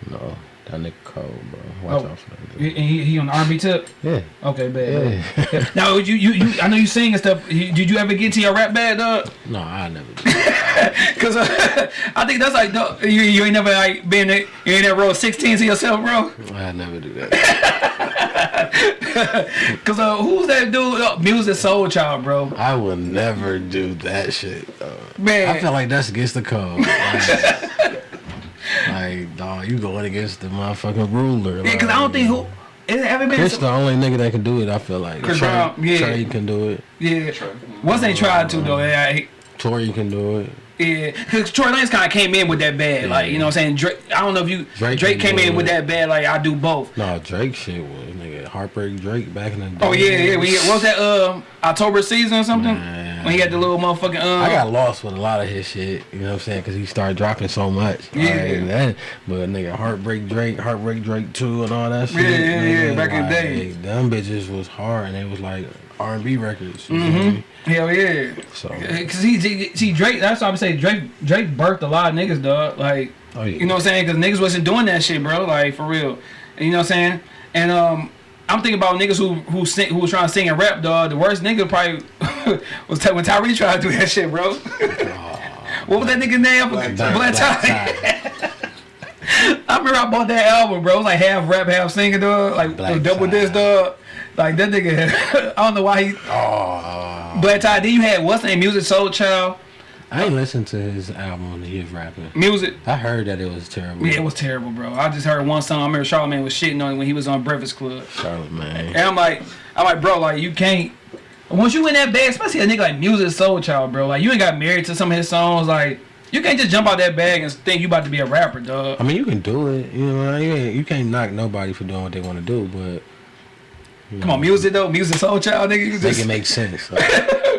Speaker 2: know, that nigga cold, bro. Watch
Speaker 1: Oh.
Speaker 2: out for that.
Speaker 1: He, he, on the R&B tip?
Speaker 2: Yeah,
Speaker 1: Okay, bad.
Speaker 2: yeah.
Speaker 1: bad. now, you, you, you, I know you sing and stuff. You- Did you ever get to your rap bag, dog?
Speaker 2: no, I never. Do.
Speaker 1: Cause uh, I think that's like, dog, you, you ain't never like been you ain't never roll 16 to yourself, bro.
Speaker 2: I never do that.
Speaker 1: Cause uh, who's that dude? Uh, Music Soul Child, bro.
Speaker 2: I will never do that shit. Dog.
Speaker 1: Man.
Speaker 2: I feel like that's against the code. Like, like, dog, you going against the motherfucking ruler.
Speaker 1: Yeah, cause I don't think who. It ever been
Speaker 2: Chris
Speaker 1: some-
Speaker 2: the only nigga that can do it. I feel like
Speaker 1: Chris
Speaker 2: Trey,
Speaker 1: Brown, yeah.
Speaker 2: Trey can do it.
Speaker 1: Yeah. Once they tried to though, yeah, he-
Speaker 2: Tory can do it.
Speaker 1: yeah. Cause Tory Lanez kind of came in with that bad, like you know what I'm saying. Drake, I don't know if you
Speaker 2: Drake
Speaker 1: Drake, came
Speaker 2: do
Speaker 1: in with that bad, like I do both.
Speaker 2: No, Drake shit was nigga heartbreak Drake back in the day.
Speaker 1: Oh yeah, yeah. We, what was that? Um, October season or something?
Speaker 2: Man.
Speaker 1: When he had the little motherfucking. Um,
Speaker 2: I got lost with a lot of his shit, you know what I'm saying? Because he started dropping so much.
Speaker 1: Yeah.
Speaker 2: Like, that, but nigga, Heartbreak Drake, Heartbreak Drake 2 and all that shit.
Speaker 1: Yeah, yeah, yeah, back in the
Speaker 2: like,
Speaker 1: day.
Speaker 2: Them bitches was hard and it was like R&B records. You
Speaker 1: Mm-hmm.
Speaker 2: feel me?
Speaker 1: Hell yeah.
Speaker 2: So,
Speaker 1: Cause he, see Drake. That's why I'm saying Drake. Drake birthed a lot of niggas, dog. Like
Speaker 2: oh yeah.
Speaker 1: you know what I'm saying? Cause niggas wasn't doing that shit, bro. Like for real. And you know what I'm saying? And um, I'm thinking about niggas who who sing, who was trying to sing and rap, dog. The worst nigga probably was when Tyrese tried to do that shit, bro. what was that nigga name?
Speaker 4: Black
Speaker 1: Black,
Speaker 4: Ty.
Speaker 1: Ty. I remember I bought that album, bro. It was like half rap, half singing, dog. Like
Speaker 2: Black
Speaker 1: double
Speaker 2: Ty.
Speaker 1: this, dog. Like that nigga. I don't know why he.
Speaker 2: Oh,
Speaker 1: Black Ty. Then you had what's the name? Musiq Soulchild.
Speaker 2: I ain't listened to his album he was rapping.
Speaker 1: Music.
Speaker 2: I heard that it was terrible.
Speaker 1: Yeah, it was terrible, bro. I just heard one song. I remember Charlamagne was shitting on it when he was on Breakfast Club.
Speaker 2: Charlotte, man.
Speaker 1: And I'm like, I'm like, bro, like you can't. Once you in that bag, especially a nigga like Musiq Soulchild, bro, like you ain't got married to some of his songs, like you can't just jump out that bag and think you about to be a rapper, dog.
Speaker 2: I mean, you can do it. You know, you, you can't knock nobody for doing what they want to do, but
Speaker 1: Come on, music though, Musiq Soulchild, nigga. You
Speaker 2: make
Speaker 1: just,
Speaker 2: it make sense. Like,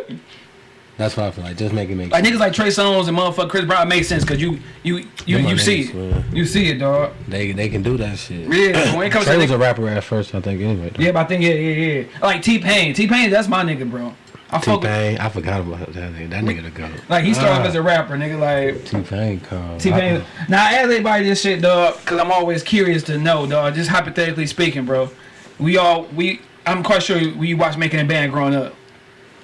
Speaker 2: that's what I feel like. Just make it make
Speaker 1: like
Speaker 2: sense.
Speaker 1: niggas like Trey Songz and motherfucker Chris Brown make sense because you you you
Speaker 2: Them my
Speaker 1: you see
Speaker 2: niggas,
Speaker 1: it,
Speaker 2: man.
Speaker 1: you see it, dog.
Speaker 2: They they can do that shit.
Speaker 1: Yeah, when it comes
Speaker 2: Trey
Speaker 1: to
Speaker 2: was
Speaker 1: nigga,
Speaker 2: a rapper at first, I think. Anyway, though.
Speaker 1: yeah, but I think yeah, yeah, yeah. Like T Pain, T Pain, that's my nigga, bro. I
Speaker 2: T
Speaker 1: fuck with,
Speaker 2: Pain, I forgot about that nigga. That nigga to go.
Speaker 1: like he started
Speaker 2: Ah.
Speaker 1: off as a rapper, nigga. Like
Speaker 2: T Pain come.
Speaker 1: T Pain. Now, I ask everybody this shit, dog, because I'm always curious to know, dog. Just hypothetically speaking, bro. We all we. I'm quite sure we watched Making a Band growing up.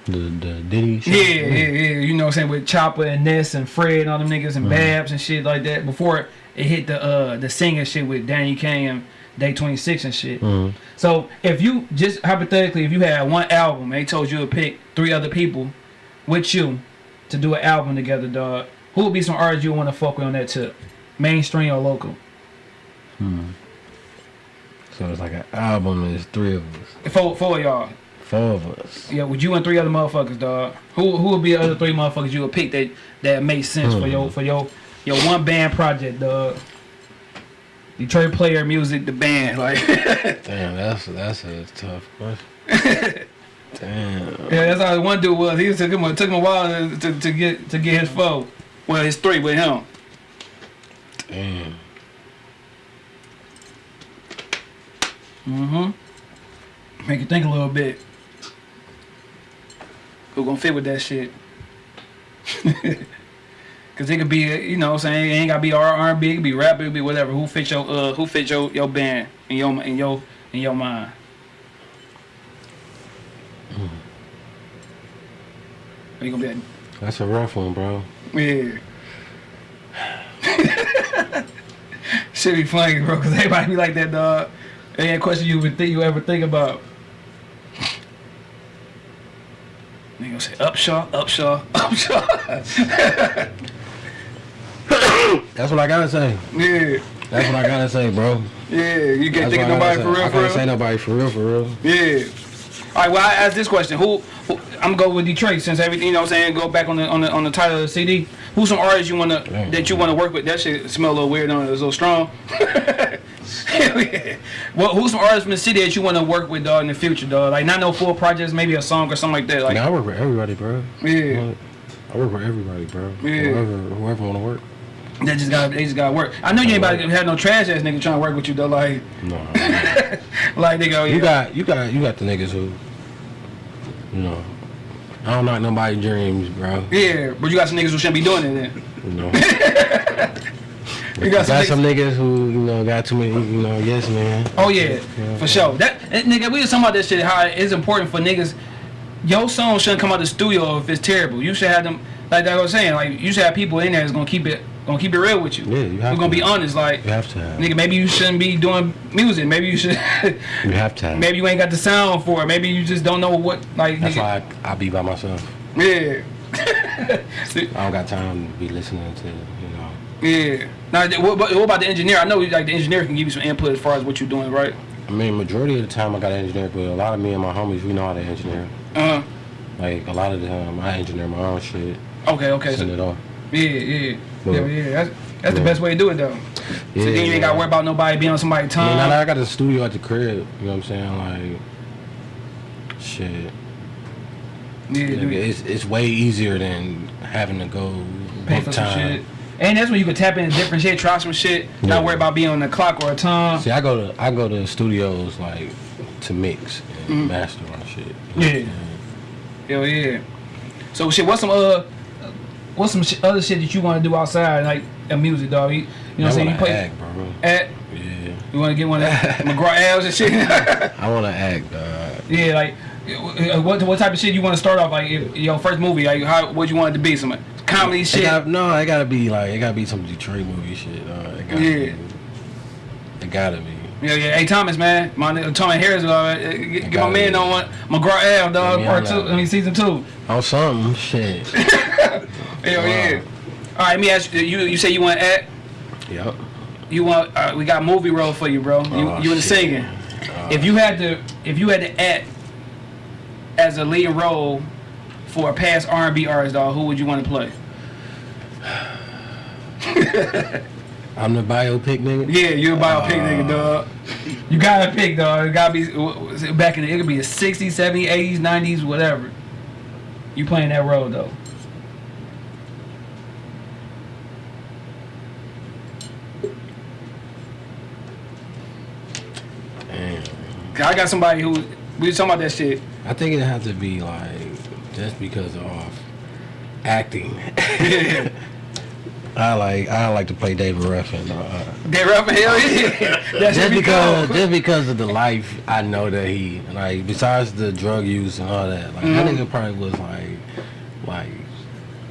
Speaker 2: The the Diddy. Shit.
Speaker 1: Yeah, yeah, yeah. You know what I'm saying with Chopper and Ness and Fred and all them niggas and Babs and shit like that. Before it hit the uh the singing shit with Danity Kane and Day 26 and shit.
Speaker 2: Mhm.
Speaker 1: So if you just hypothetically, if you had one album, and they told you to pick three other people with you to do an album together, dog. Who would be some artists you want to fuck with on that tip? Mainstream or local?
Speaker 2: So it's like an album. There's three of us,
Speaker 1: Four, four of y'all.
Speaker 2: Four of us.
Speaker 1: Yeah, would you and three other motherfuckers, dog? Who who would be the other three motherfuckers you would pick that that makes sense for
Speaker 2: Hmm.
Speaker 1: your for your your one band project, dog? Detroit Player Music, the band, like
Speaker 2: Damn, that's that's a tough question. Damn.
Speaker 1: Yeah, that's how one dude was. He took him a- took him a while to, to, to get to get his foe. Well, his three with him.
Speaker 2: Damn.
Speaker 1: Mm-hmm. Make you think a little bit. Who gonna fit with that shit? Cause it could be, you know, what I'm saying it ain't gotta be R R and B, it could be rap, it could be whatever. Who fit your uh who fit your your band in your in your in your mind? Are you gonna be
Speaker 2: That's a rough one, bro.
Speaker 1: yeah. Should be funny, bro, because everybody be like that, dog. Any question you would think you ever think about. Nigga say Upshaw, Upshaw, Upshaw.
Speaker 2: That's what I gotta say.
Speaker 1: yeah,
Speaker 2: That's what I gotta say, bro.
Speaker 1: yeah. You can't
Speaker 2: That's
Speaker 1: think of
Speaker 2: I
Speaker 1: nobody for real,
Speaker 2: I
Speaker 1: for
Speaker 2: can't say
Speaker 1: real.
Speaker 2: nobody for real, for real.
Speaker 1: Yeah. All right. Well, I asked this question. Who? who I'm gonna go with Detroit since everything. You know, what I'm saying go back on the on the on the title of the CD. Who's some artists you wanna
Speaker 2: Damn.
Speaker 1: that you wanna work with? That shit smell a little weird on it. It's a little strong. Well, who's some artists from the city that you wanna work with, dog, in the future, dog? Like not no full projects, maybe a song or something like that. Like
Speaker 2: I work with everybody, bro.
Speaker 1: yeah,
Speaker 2: I work with everybody, bro.
Speaker 1: Yeah.
Speaker 2: Whoever, whoever wanna work.
Speaker 1: They just got they just got work. I know you ain't about to have no trash ass nigga trying to work with you though. Like
Speaker 2: No.
Speaker 1: like they go. Yeah.
Speaker 2: you got, you got, you got the niggas who, you know, I don't knock nobody's dreams, bro.
Speaker 1: yeah, but you got some niggas who shouldn't be doing it then.
Speaker 2: Know.
Speaker 1: You got
Speaker 2: got,
Speaker 1: some
Speaker 2: niggas who, you know, got too many, you know, yes, man.
Speaker 1: Oh yeah,
Speaker 2: Yeah.
Speaker 1: for sure. That eh, nigga, we was talking about this shit. How it's important for niggas. Your song shouldn't come out the studio if it's terrible. You should have them, like I was saying, like you should have people in there that's gonna keep it, gonna keep it real with you.
Speaker 2: Yeah, you have
Speaker 1: We're gonna
Speaker 2: to.
Speaker 1: be honest, like
Speaker 2: You have to have.
Speaker 1: nigga, maybe you shouldn't be doing music. Maybe you should.
Speaker 2: You have to have.
Speaker 1: maybe you ain't got the sound for it. Maybe you just don't know what like.
Speaker 2: That's
Speaker 1: nigga,
Speaker 2: why I, I be by myself.
Speaker 1: Yeah.
Speaker 2: I don't got time to be listening to, you know.
Speaker 1: yeah. Now, what, about- what about the engineer? I know like the engineer can give you some input as far as what you're doing, right?
Speaker 2: I mean, majority of the time I got an engineer, but a lot of me and my homies, we know how to engineer.
Speaker 1: Uh.
Speaker 2: Like, a lot of the time, I engineer my own shit,
Speaker 1: Okay. Okay.
Speaker 2: send
Speaker 1: So,
Speaker 2: it off.
Speaker 1: yeah. Yeah.
Speaker 2: Yeah.
Speaker 1: Yeah. Yeah. That's, that's the best way to do it though.
Speaker 2: Yeah,
Speaker 1: so then you ain't got to worry about nobody being on somebody's
Speaker 2: I mean, now
Speaker 1: time.
Speaker 2: that I got a studio at the crib, you know what I'm saying? Like, shit.
Speaker 1: yeah,
Speaker 2: it's, it's way easier than having to go
Speaker 1: Pay
Speaker 2: book
Speaker 1: for some
Speaker 2: time.
Speaker 1: And that's when you can tap into different shit, try some shit,
Speaker 2: Yeah.
Speaker 1: not worry about being on the clock or a time.
Speaker 2: See, I go to I go to studios like to mix and master on shit. you know what I'm
Speaker 1: Yeah. Hell yeah. So shit, what's some uh, what's some sh- other shit that you want to do outside, like a music, dog? You, you know what I'm saying? You play
Speaker 2: act, bro.
Speaker 1: at,
Speaker 2: Yeah.
Speaker 1: you want to get one of McGraw L's and shit.
Speaker 2: I wanna act, dog.
Speaker 1: yeah, like uh, what what type of shit you want to start off like? If, your first movie, like how what you want it to be? Some comedy shit.
Speaker 2: got, no, it gotta be like it gotta be some Detroit movie shit. Uh, it gotta
Speaker 1: Yeah.
Speaker 2: Be, it gotta be.
Speaker 1: Yeah, yeah. Hey, Thomas, man. My nigga Thomas Harris, uh, get, get my man
Speaker 2: it.
Speaker 1: on one. McGraw L, dog.
Speaker 2: Yeah,
Speaker 1: part two. I mean, season two.
Speaker 2: On something, shit.
Speaker 1: Hell yeah. All right, let me ask you. You, you say you want to act?
Speaker 2: yep.
Speaker 1: You want? Uh, we got movie role for you, bro. You,
Speaker 2: Oh,
Speaker 1: you in the singing. if you had to, if you had to act as a lead role for a past R&B artist, dog, who would you want to play?
Speaker 2: I'm the biopic nigga.
Speaker 1: Yeah, you're a biopic ah. nigga, dog. You gotta pick, dog. It gotta be back in the. It could be the 60s, 70s, 80s, 90s, whatever. You playing that role though.
Speaker 2: Damn.
Speaker 1: I got somebody who we was talking about that shit.
Speaker 2: I think it has to be like just because of acting. I like I like to play David Ruffin. Uh,
Speaker 1: They rap hell yeah. That
Speaker 2: just because
Speaker 1: cool.
Speaker 2: just because of the life I know that he like besides the drug use and all that like that
Speaker 1: Mhm.
Speaker 2: nigga probably was like like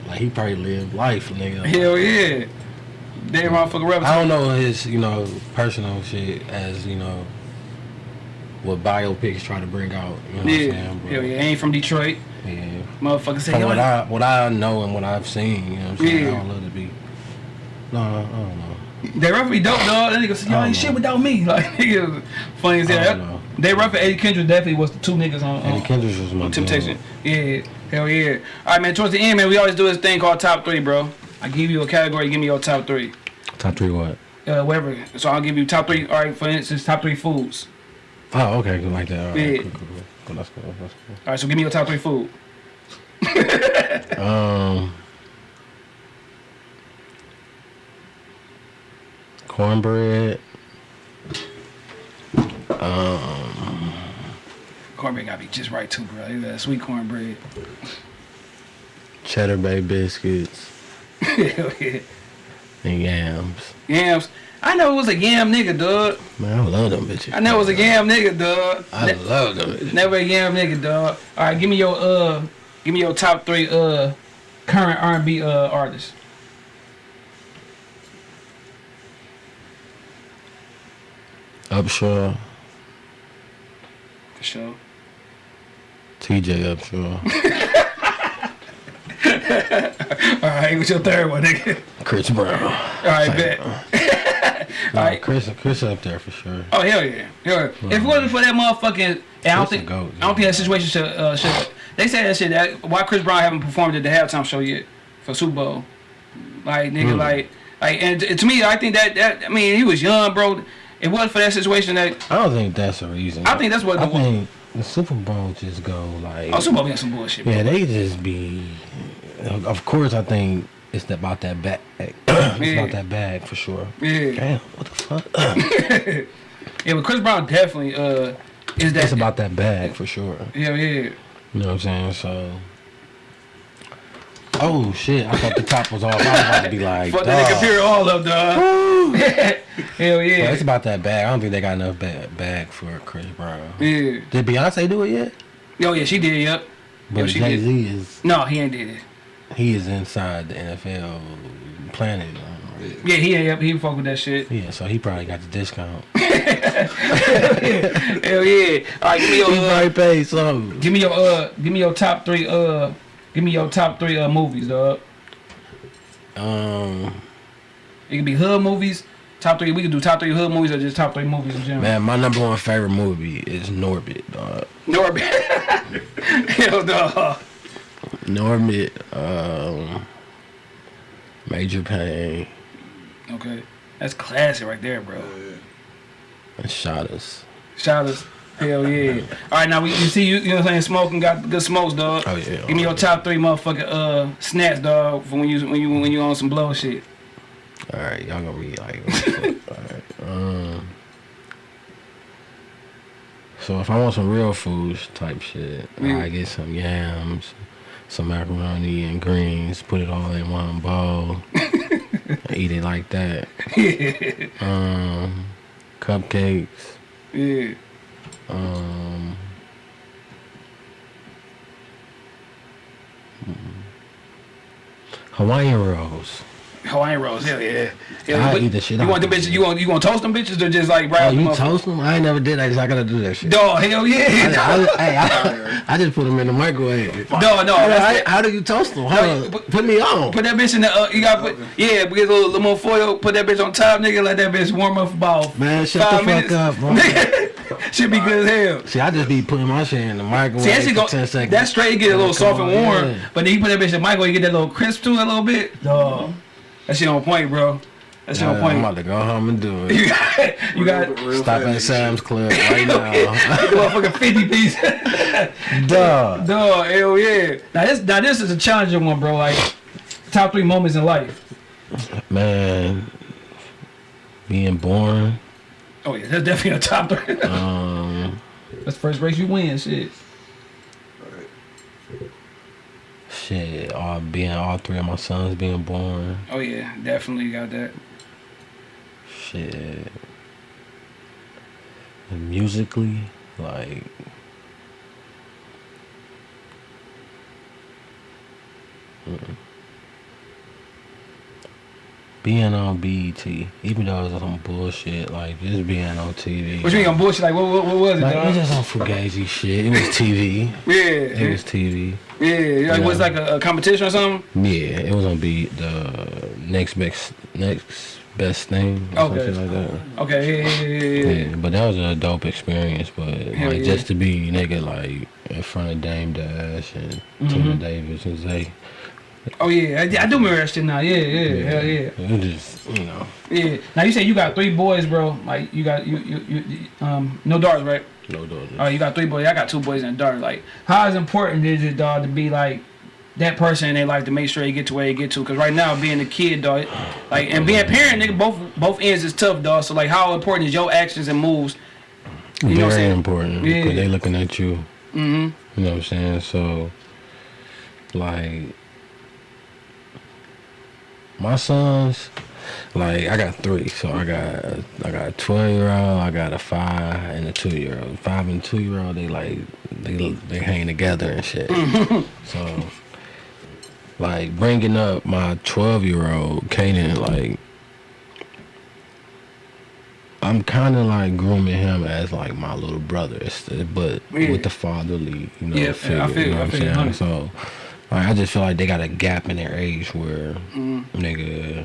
Speaker 2: like he probably lived life nigga.
Speaker 1: Hell yeah. They motherfucker rap.
Speaker 2: I don't know his you know personal shit as you know what biopics try to bring out. You know what I'm
Speaker 1: Yeah.
Speaker 2: saying? But,
Speaker 1: Hell yeah. Ain't from Detroit.
Speaker 2: Yeah.
Speaker 1: Motherfucker say
Speaker 2: From what I what I know and what I've seen, you know what I'm saying?
Speaker 1: Yeah.
Speaker 2: I don't love to be. No, I don't know.
Speaker 1: they me dope, dog. That nigga said, y'all ain't shit without me. Like nigga funny as hell. They and Eddie Kendrick definitely was the two niggas on,
Speaker 2: Eddie
Speaker 1: on
Speaker 2: Kendricks was my
Speaker 1: Temptation. Yeah. Hell yeah. Alright man, towards the end, man, we always do this thing called top three, bro. I give you a category, you give me your top three.
Speaker 2: Top three what?
Speaker 1: Uh, whatever. So I'll give you top three. All right, for instance, top three foods.
Speaker 2: Oh, okay, good like that. All right,
Speaker 1: Yeah.
Speaker 2: cool, cool, cool. Cool, That's cool. That's
Speaker 1: All right, so give me your top three food.
Speaker 2: cool. Um, cornbread. Um,
Speaker 1: Cornbread gotta be just right too, bro. You got sweet cornbread.
Speaker 2: cheddar bay biscuits
Speaker 1: yeah.
Speaker 2: and yams.
Speaker 1: Yams. I know it was a yam nigga, dog.
Speaker 2: Man, I love them bitches.
Speaker 1: I know it was a yam nigga, dog.
Speaker 2: I
Speaker 1: Ne-
Speaker 2: love them bitches.
Speaker 1: never a yam nigga, dog. All right, give me your uh, give me your top three uh, current R&B uh artists.
Speaker 2: Upshaw,
Speaker 1: For sure.
Speaker 2: TJ Upshaw,
Speaker 1: All right, what's your third one, nigga?
Speaker 2: Chris Brown.
Speaker 1: All right, bet.
Speaker 2: Nah,
Speaker 1: Alright.
Speaker 2: Chris, Chris up there for sure.
Speaker 1: Oh hell yeah, hell yeah. If it wasn't for that motherfucking, I don't think,
Speaker 2: goat,
Speaker 1: I don't think that situation should, uh, should. They said that shit. That why Chris Brown haven't performed at the halftime show yet for Super Bowl. Like nigga,
Speaker 2: Hmm.
Speaker 1: like, like, and to me, I think that that I mean, he was young, bro. It wasn't for that situation that.
Speaker 2: I don't think that's the reason.
Speaker 1: I think that's what
Speaker 2: I
Speaker 1: the-
Speaker 2: think the Super Bowl just go like.
Speaker 1: Oh, Super Bowl got some bullshit. Bro.
Speaker 2: Yeah, they just be. Of course, I think it's about that bag. it's
Speaker 1: Yeah.
Speaker 2: about that bag for sure.
Speaker 1: Yeah,
Speaker 2: Damn, what the fuck?
Speaker 1: yeah, but Chris Brown definitely uh is that.
Speaker 2: it's about that bag for sure.
Speaker 1: Yeah, yeah.
Speaker 2: You know what I'm saying? So. Oh shit! I thought the top was off. I was about to be like,
Speaker 1: Fuck that nigga period all up, dog. Hell
Speaker 2: But
Speaker 1: yeah.
Speaker 2: it's about that bag. I don't think they got enough bag, bag for Chris Brown.
Speaker 1: Yeah.
Speaker 2: Did Beyonce do it yet?
Speaker 1: Oh yeah, she did. Yep.
Speaker 2: But
Speaker 1: she
Speaker 2: Jay. Z is
Speaker 1: No, he ain't did it.
Speaker 2: He is inside the NFL planet.
Speaker 1: Yeah, he ain't. He fuck with that shit.
Speaker 2: Yeah, so he probably got the discount.
Speaker 1: Hell yeah! Right, give me your
Speaker 2: He
Speaker 1: uh,
Speaker 2: probably paid so.
Speaker 1: give me your uh, give me your top three uh, give me your top three uh movies, dog.
Speaker 2: Um,
Speaker 1: It can be hood movies. Top three. We can do top three hood movies or just top three movies in general.
Speaker 2: man, my number one favorite movie is Norbit, dog.
Speaker 1: Norbit. Hell no.
Speaker 2: Norbit, um, Major Payne,
Speaker 1: Okay, that's classic right there, bro.
Speaker 2: and Shottas.
Speaker 1: Shout us. Hell yeah. All right, now we you see you you know what I'm saying smoking got good smokes, dog.
Speaker 2: Oh, yeah.
Speaker 1: Give me your top three motherfucking uh snacks, dog, for when you when you when you on some blow shit.
Speaker 2: All right, y'all gonna be like, all right. Um, so if I want some real foods type shit. I get some yams, some macaroni and greens, put it all in one bowl, eat it like that. Um, cupcakes.
Speaker 1: Yeah.
Speaker 2: Um, Hawaiian rolls.
Speaker 1: Hawaiian rolls, hell yeah. Hell,
Speaker 2: I eat the shit
Speaker 1: You want the bitches? You want you want to toast them bitches or just like
Speaker 2: Oh,
Speaker 1: brown?
Speaker 2: you toast them? I ain't never did that. I gotta do that shit.
Speaker 1: Dog, hell
Speaker 2: I,
Speaker 1: yeah.
Speaker 2: I, hey, I, I just put them in the microwave.
Speaker 1: No, no,
Speaker 2: How, how do you toast them? Hold
Speaker 1: No, put-
Speaker 2: put me on.
Speaker 1: Put that bitch in the uh, you got to put yeah, we get a little, little more foil. Put that bitch on top, nigga. Let that bitch warm up for about
Speaker 2: Man, shut
Speaker 1: five
Speaker 2: the fuck up, bro.
Speaker 1: Should be good as hell.
Speaker 2: See, I just be putting my shit in the microwave
Speaker 1: See, that shit
Speaker 2: for
Speaker 1: go,
Speaker 2: 10 seconds.
Speaker 1: that straight get a little
Speaker 2: Come
Speaker 1: soft and warm,
Speaker 2: yeah.
Speaker 1: but then you put that bitch in the microwave, you get that little crisp to it a little bit. Dog, that shit on point, bro. That shit
Speaker 2: Yeah,
Speaker 1: point.
Speaker 2: I'm about to go home and do it.
Speaker 1: You got, you got
Speaker 4: Real
Speaker 2: Stop
Speaker 4: family
Speaker 2: at Sam's Club right now.
Speaker 1: get the motherfucking fifty piece.
Speaker 2: Duh.
Speaker 1: Dog, hell yeah. Now this, now this is a challenging one, bro. Like top three moments in life.
Speaker 2: Man, being born.
Speaker 1: Oh yeah, that's definitely a top three.
Speaker 2: Um,
Speaker 1: that's the first race you win, shit.
Speaker 2: Shit, all being all three of my sons being born.
Speaker 1: Oh yeah, definitely got that.
Speaker 2: Shit. And musically, like. mm. Being on BET, even though it was some bullshit, like just being on TV.
Speaker 1: What you mean on bullshit? Like what, what, what was it,
Speaker 2: Like, it was just on fugazi shit. It was TV.
Speaker 1: Yeah,
Speaker 2: It was TV.
Speaker 1: Yeah. Like, was it like a, a competition or something?
Speaker 2: Yeah, it was gonna be the next best next best thing or
Speaker 1: Okay.
Speaker 2: something like that.
Speaker 1: Okay, yeah, yeah, yeah, yeah. yeah.
Speaker 2: Yeah, but that was a dope experience. But
Speaker 1: Hell
Speaker 2: like
Speaker 1: yeah.
Speaker 2: just to be nigga like in front of Dame Dash and
Speaker 1: Mm-hmm.
Speaker 2: Tina Davis and Zay,
Speaker 1: Oh yeah, I, I do remember that shit now. Yeah, yeah, hell yeah,
Speaker 2: it just you know
Speaker 1: yeah. Now you say you got three boys, bro. Like you got you you, you um no daughters, right?
Speaker 2: No doing
Speaker 1: Oh, you got three boys. I got two boys and a daughter. Like, how is important is it, dog, to be like that person in their life to make sure they get to where they get to? Because right now, being a kid, dog, like, and being a parent, nigga, both both ends is tough, dog. So like, how important is your actions and moves? You know what I'm
Speaker 2: Very
Speaker 1: saying?
Speaker 2: important
Speaker 1: Yeah.
Speaker 2: because they looking at you.
Speaker 1: Mm-hmm.
Speaker 2: You know what I'm saying? So, like, my sons, like I got three. So I got I got a twelve year old, I got a five, and a two year old. Five and two year old, they like they they hang together and shit. so, like bringing up my twelve year old, Kanan, like. I'm kind of like grooming him as like my little brother, but
Speaker 1: Yeah.
Speaker 2: with the fatherly, you know,
Speaker 1: Yeah, I feel
Speaker 2: you know
Speaker 1: I
Speaker 2: what I'm saying? So, like, I just feel like they got a gap in their age where,
Speaker 1: Mm-hmm.
Speaker 2: nigga,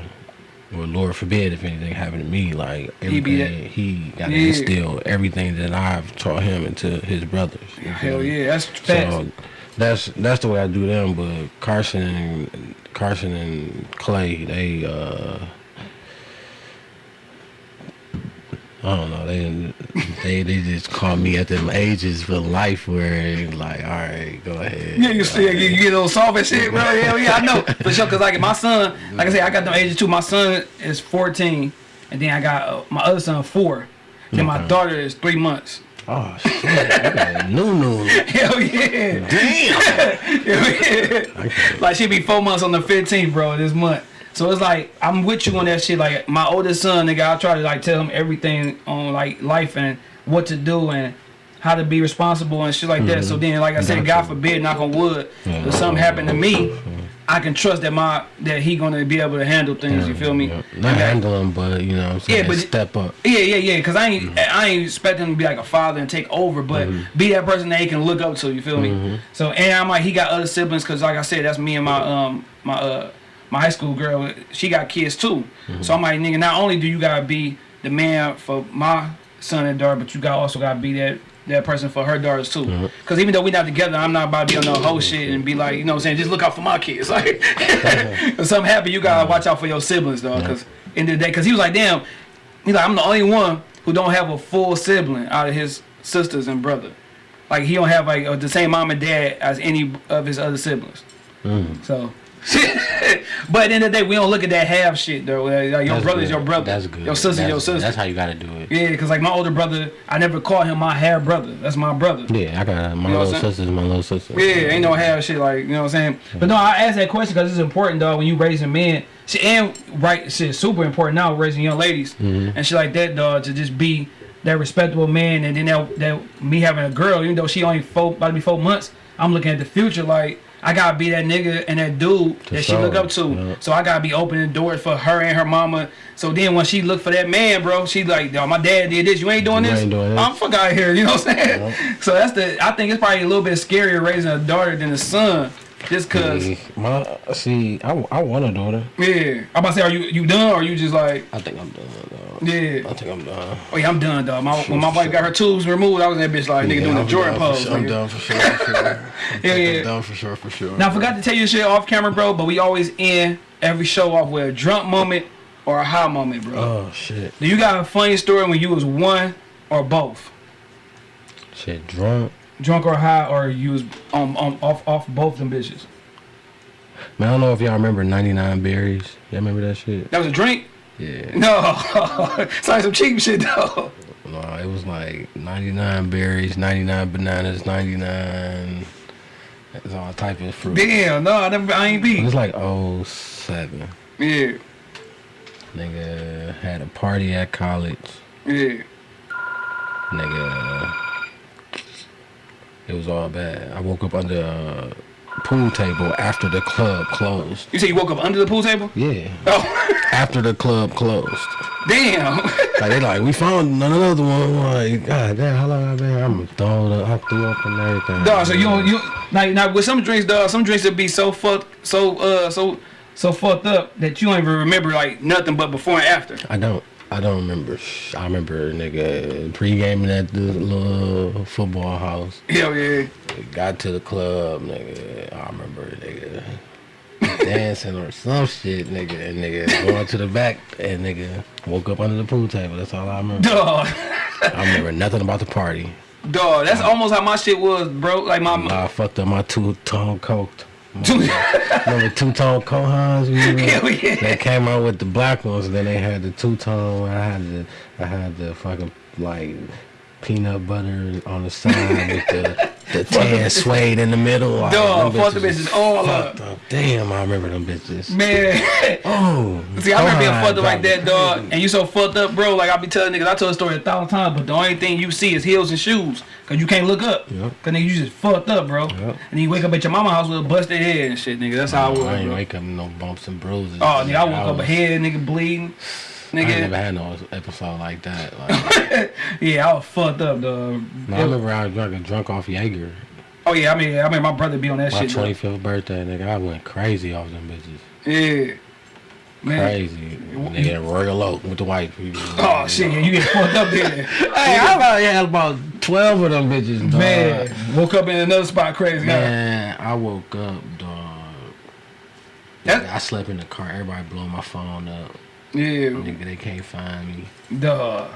Speaker 2: well, Lord forbid if anything happened to me, like
Speaker 1: He
Speaker 2: everything he, got to
Speaker 1: Yeah.
Speaker 2: instill everything that I've taught him into his brothers.
Speaker 1: Hell yeah, that's facts.
Speaker 2: So that's that's the way I do them. But Carson and Carson and Clay, they uh, I don't know. They they they just call me at them ages for life where like, all right, go ahead.
Speaker 1: Yeah, you still you, you get a little soft and shit, bro. Hell yeah, I know for sure. Cause like my son, like I said, I got them ages too. My son is 14, and then I got uh, my other son four. Then my daughter is three months.
Speaker 2: Oh shit, no no.
Speaker 1: Hell yeah.
Speaker 2: Damn.
Speaker 1: Hell yeah. like she be four months on the 15th, bro, this month. So it's like I'm with you on that shit. Like my oldest son, nigga, I try to like tell him everything on like life and what to do and how to be responsible and shit like that. So mm-hmm. then, like I said, God forbid, knock on wood,
Speaker 2: Yeah.
Speaker 1: if something happened to me, mm-hmm. I can trust that my that he gonna be able to handle things. You feel me?
Speaker 2: Yeah. Not handle them, but you know what I'm saying.
Speaker 1: Yeah, but-
Speaker 2: step up.
Speaker 1: yeah, yeah, yeah. Cause I ain't, mm-hmm. I ain't expecting him to be like a father and take over, but be that person that he can look up to. You feel me? So, and I'm like, he got other siblings, cause like I said, that's me and my um my uh my high school girl. She got kids too. So I'm like, nigga, not only do you gotta be the man for my son and daughter, but you got also gotta be that. That person for her daughters too, because even though we not together, I'm not about to be on no whole shit and be like, you know, what I'm saying, just look out for my kids. Like, if something happen, you gotta watch out for your siblings, dog. Because in the day, because he was like, damn, He's like, I'm the only one who don't have a full sibling out of his sisters and brother. Like he don't have like uh, the same mom and dad as any of his other siblings.
Speaker 2: Mm.
Speaker 1: So, but at the end of the day, we don't look at that half shit though. Like, your
Speaker 2: That's
Speaker 1: brother's
Speaker 2: good.
Speaker 1: your brother.
Speaker 2: That's good.
Speaker 1: Your sister's
Speaker 2: that's,
Speaker 1: your sister.
Speaker 2: That's how you gotta do it.
Speaker 1: yeah, cause like my older brother, I never call him my half brother. That's my brother.
Speaker 2: Yeah, I got my
Speaker 1: You know
Speaker 2: little sister's my little sister.
Speaker 1: Yeah, ain't no half shit like you know what I'm saying. But no, I asked that question because it's important, though When you raising men, shit, and right, shit, super important now raising young ladies
Speaker 2: Mm-hmm.
Speaker 1: and shit like that, dog. To just be that respectable man, and then that, that me having a girl, even though she only four, about to be four months, I'm looking at the future like. I gotta be that nigga and that dude that she look up to.
Speaker 2: yeah.
Speaker 1: So I gotta be opening doors for her and her mama. So then when she look for that man, bro, she like, yo, my dad did this. You ain't doing
Speaker 2: You
Speaker 1: this.
Speaker 2: ain't doing this.
Speaker 1: I'm fuck out of here. You know what I'm saying? So that's the. I think it's probably a little bit scarier raising a daughter than a son, just cause.
Speaker 2: Yeah, My see, I, I want a daughter.
Speaker 1: Yeah, I'm about to say, are you you done or you just like,
Speaker 2: I think I'm done.
Speaker 1: Yeah?
Speaker 2: I think I'm done.
Speaker 1: Oh yeah, I'm done, dog. My, when my wife got her tubes removed, I was in that bitch like nigga
Speaker 2: Yeah,
Speaker 1: doing the Jordan pose.
Speaker 2: sure. I'm done for sure. For sure. Think
Speaker 1: yeah.
Speaker 2: I'm done for sure. For sure.
Speaker 1: Now I forgot to tell you shit off camera, bro, but we always end every show off with a drunk moment or a high moment, bro.
Speaker 2: Oh shit.
Speaker 1: Do you got a funny story when you was one or both?
Speaker 2: Shit, drunk.
Speaker 1: Drunk or high, or you was on, on off off both them bitches?
Speaker 2: Man, I don't know if y'all remember 99 berries. Y'all remember that shit?
Speaker 1: That was a drink?
Speaker 2: Yeah.
Speaker 1: No, it's like some cheap shit though.
Speaker 2: No, it was like 99 berries, 99 bananas, 99. It's all type of fruit.
Speaker 1: Damn, no, I never, I ain't
Speaker 2: It
Speaker 1: be.
Speaker 2: was like 07.
Speaker 1: Yeah,
Speaker 2: Nigga had a party at college.
Speaker 1: yeah.
Speaker 2: Nigga, it was all bad. I woke up under a pool table after the club closed.
Speaker 1: You say you woke up under the pool table?
Speaker 2: Yeah,
Speaker 1: Oh,
Speaker 2: after the club closed.
Speaker 1: damn.
Speaker 2: Like they like, we found another one. Like, god damn, how long I been? I'm throwing up, I threw up and everything.
Speaker 1: dog, so you don't, you like now with some drinks, dog. Some drinks that be so fucked, so uh, so so fucked up that you don't even remember like nothing but before and after.
Speaker 2: I don't. I don't remember. I remember nigga pre-gaming at the little football house.
Speaker 1: Hell yeah.
Speaker 2: Got to the club, nigga. I remember nigga dancing or some shit, nigga, and nigga going to the back and nigga woke up under the pool table. That's all I remember.
Speaker 1: Dog,
Speaker 2: I remember nothing about the party.
Speaker 1: dog. That's almost how my shit was, bro. Like my.
Speaker 2: I fucked up my two-tone coat. Remember two-tone Kohans? Remember?
Speaker 1: Hell yeah.
Speaker 2: They came out with the black ones, and then they had the two-tone. I had the, I had the fucking like peanut butter on the side with the the tan suede in the middle.
Speaker 1: Dog, fuck the
Speaker 2: bitches
Speaker 1: all up.
Speaker 2: up. Damn, I remember them bitches.
Speaker 1: Man,
Speaker 2: Oh,
Speaker 1: see, I remember being fucked up like that, dog. And you so fucked up, bro. Like I be telling niggas, I told the story a thousand times, but the only thing you see is heels and shoes, cause you can't look up.
Speaker 2: Yep.
Speaker 1: Cause nigga, you just fucked up, bro.
Speaker 2: Yep.
Speaker 1: And then you wake up at your mama house with a busted head and shit, nigga. That's how I was,
Speaker 2: I ain't
Speaker 1: bro.
Speaker 2: wake up no bumps and bruises.
Speaker 1: Oh, nigga, I woke up
Speaker 2: was-
Speaker 1: a head, nigga, bleeding.
Speaker 2: I
Speaker 1: nigga.
Speaker 2: never had no episode like that. Like,
Speaker 1: yeah, I was fucked up, dog.
Speaker 2: no, I remember I was drunk, drunk off Jaeger.
Speaker 1: Oh yeah, I mean, I mean, my brother be on that
Speaker 2: My
Speaker 1: shit. dog.
Speaker 2: 25th birthday, nigga, I went crazy off them bitches.
Speaker 1: Yeah, man.
Speaker 2: Crazy. Nigga, Royal Oak with the white people.
Speaker 1: Oh shit, yeah, you get fucked up there.
Speaker 2: Hey, I probably had about 12 of them bitches, dog.
Speaker 1: Man, woke up in another spot crazy. huh?
Speaker 2: Man, I woke up, dog.
Speaker 1: That-
Speaker 2: I slept in the car. Everybody blowing my phone up.
Speaker 1: Yeah,
Speaker 2: Nigga, they can't find me.
Speaker 1: duh.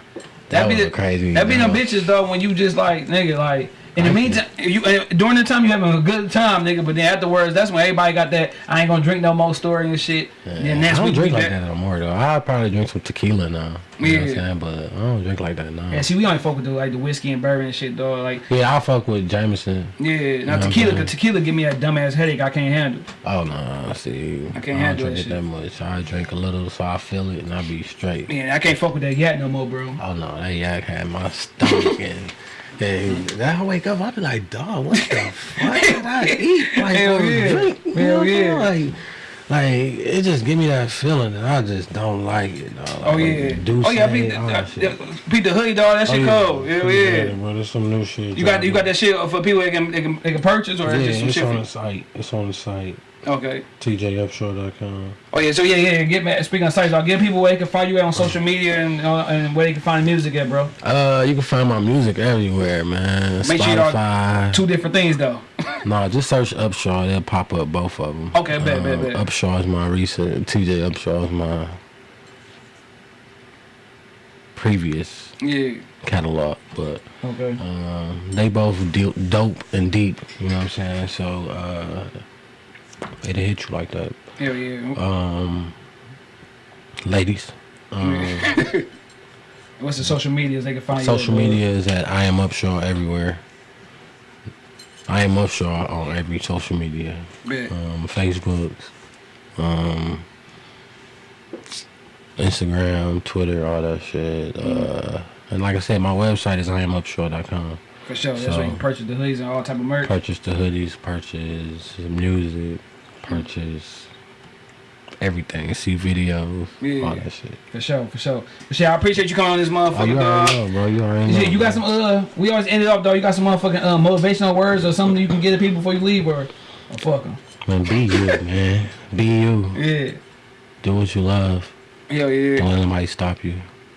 Speaker 2: That, was
Speaker 1: be
Speaker 2: a crazy.
Speaker 1: That be them bitches though when you just like nigga like in the meantime you uh, during the time you having a good time nigga but then afterwards that's when everybody got that I ain't gonna drink no more story and shit.
Speaker 2: Yeah,
Speaker 1: and that's
Speaker 2: I don't drink like
Speaker 1: that.
Speaker 2: that no more though. I probably drink some tequila now. You know what I'm
Speaker 1: Yeah.
Speaker 2: saying? But I don't drink like that now.
Speaker 1: Yeah, see we only fuck with the like the whiskey and bourbon and shit dog like
Speaker 2: Yeah, I fuck with Jameson.
Speaker 1: yeah now tequila cause tequila give me that dumbass headache I can't handle.
Speaker 2: Oh no, see,
Speaker 1: I can't
Speaker 2: don't
Speaker 1: handle
Speaker 2: drink it that much. I drink a little so I feel it and I be straight.
Speaker 1: Man, I can't fuck with that yak no more, bro.
Speaker 2: Oh no, that yak had my stomach and. And then I wake up, I be like, dog, what the fuck did I eat? Like,
Speaker 1: Hell yeah.
Speaker 2: drink? You know
Speaker 1: Hell
Speaker 2: I'm saying?
Speaker 1: yeah.
Speaker 2: Like, like, it just give me that feeling that I just don't like it. Dog.
Speaker 1: Oh
Speaker 2: Like,
Speaker 1: yeah.
Speaker 2: Douce,
Speaker 1: Oh yeah, beat the, uh, beat the hoodie dog. That
Speaker 2: Oh,
Speaker 1: shit cold. Hell yeah.
Speaker 2: bro, there's some new shit.
Speaker 1: You got you got that shit for people that can they can, they can purchase or
Speaker 2: Yeah,
Speaker 1: is just some
Speaker 2: it's
Speaker 1: shit
Speaker 2: on the site. It's on the site.
Speaker 1: Okay.
Speaker 2: TJUpshaw.com.
Speaker 1: Oh yeah, so yeah, yeah. Get me, speaking of sites, I'll give people where they can find you at on social media and uh, and where they can find music at, bro.
Speaker 2: Uh, you can find my music everywhere, man.
Speaker 1: Make sure y'all-
Speaker 2: Spotify.
Speaker 1: Two different things though.
Speaker 2: no, just search Upshaw. They'll pop up both of them.
Speaker 1: Okay, bet, bet, bet.
Speaker 2: Upshaw is my recent. TJ Upshaw is my previous
Speaker 1: Yeah.
Speaker 2: catalog, but
Speaker 1: Okay.
Speaker 2: um, they both dope and deep. You know what I'm saying? So uh, it'll hit you like that.
Speaker 1: Hell yeah.
Speaker 2: Um, ladies. Um,
Speaker 1: What's the social medias they can find
Speaker 2: social media is at I am Upshaw everywhere. I am Upshaw on every social media. Um, Facebook, um, Instagram, Twitter, all that shit. Uh, and like I said, my website is IamUpshaw.com.
Speaker 1: For sure. That's
Speaker 2: so-
Speaker 1: where you can purchase the hoodies and all type of merch.
Speaker 2: Purchase the hoodies, purchase music, purchase everything. See videos,
Speaker 1: Yeah.
Speaker 2: all that shit.
Speaker 1: For sure. For sure. For sure. I appreciate you coming on this
Speaker 2: Oh,
Speaker 1: motherfucker,
Speaker 2: you
Speaker 1: dog.
Speaker 2: know, bro. You already know.
Speaker 1: Yeah, you got some uh we always ended up though, you got some motherfucking uh, motivational words or something you can get to people before you leave or, or fuck them.
Speaker 2: Man, be you, man. Be you.
Speaker 1: Yeah.
Speaker 2: Do what you love.
Speaker 1: Hell yeah.
Speaker 2: Don't let anybody stop you.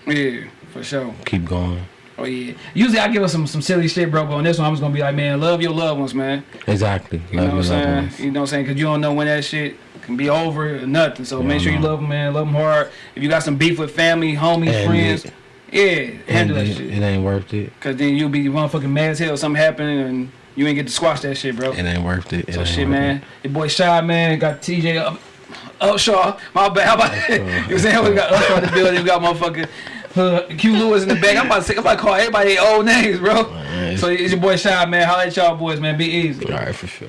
Speaker 1: Yeah. For sure.
Speaker 2: Keep going.
Speaker 1: Oh yeah. Usually I give us some some silly shit, bro. But on this one, I'm just gonna be like, man, love your loved ones, man.
Speaker 2: Exactly.
Speaker 1: You know
Speaker 2: love
Speaker 1: what I'm
Speaker 2: your loved
Speaker 1: saying?
Speaker 2: ones.
Speaker 1: You know what I'm saying? Cause you don't know when that shit can be over or nothing. So
Speaker 2: Yeah,
Speaker 1: make sure you love them, man. Love them hard. If you got some beef with family, homies,
Speaker 2: And
Speaker 1: friends,
Speaker 2: it-
Speaker 1: yeah, handle that
Speaker 2: it,
Speaker 1: shit.
Speaker 2: it ain't worth it.
Speaker 1: Cause then you'll be motherfucking mad as hell. Something happening and you ain't get to squash that shit, bro.
Speaker 2: It ain't worth it. it
Speaker 1: So shit, man. Your boy Shy, man, got TJ up. Upshaw, my bad. How about you know saying? We got Upshaw in the building. We got motherfucking uh, Q Lewis in the back. I'm about to say, I'm about to call everybody old names, bro.
Speaker 2: Man,
Speaker 1: So it's your boy Shy, man. Holla at y'all boys, man. Be easy.
Speaker 2: All right, for sure.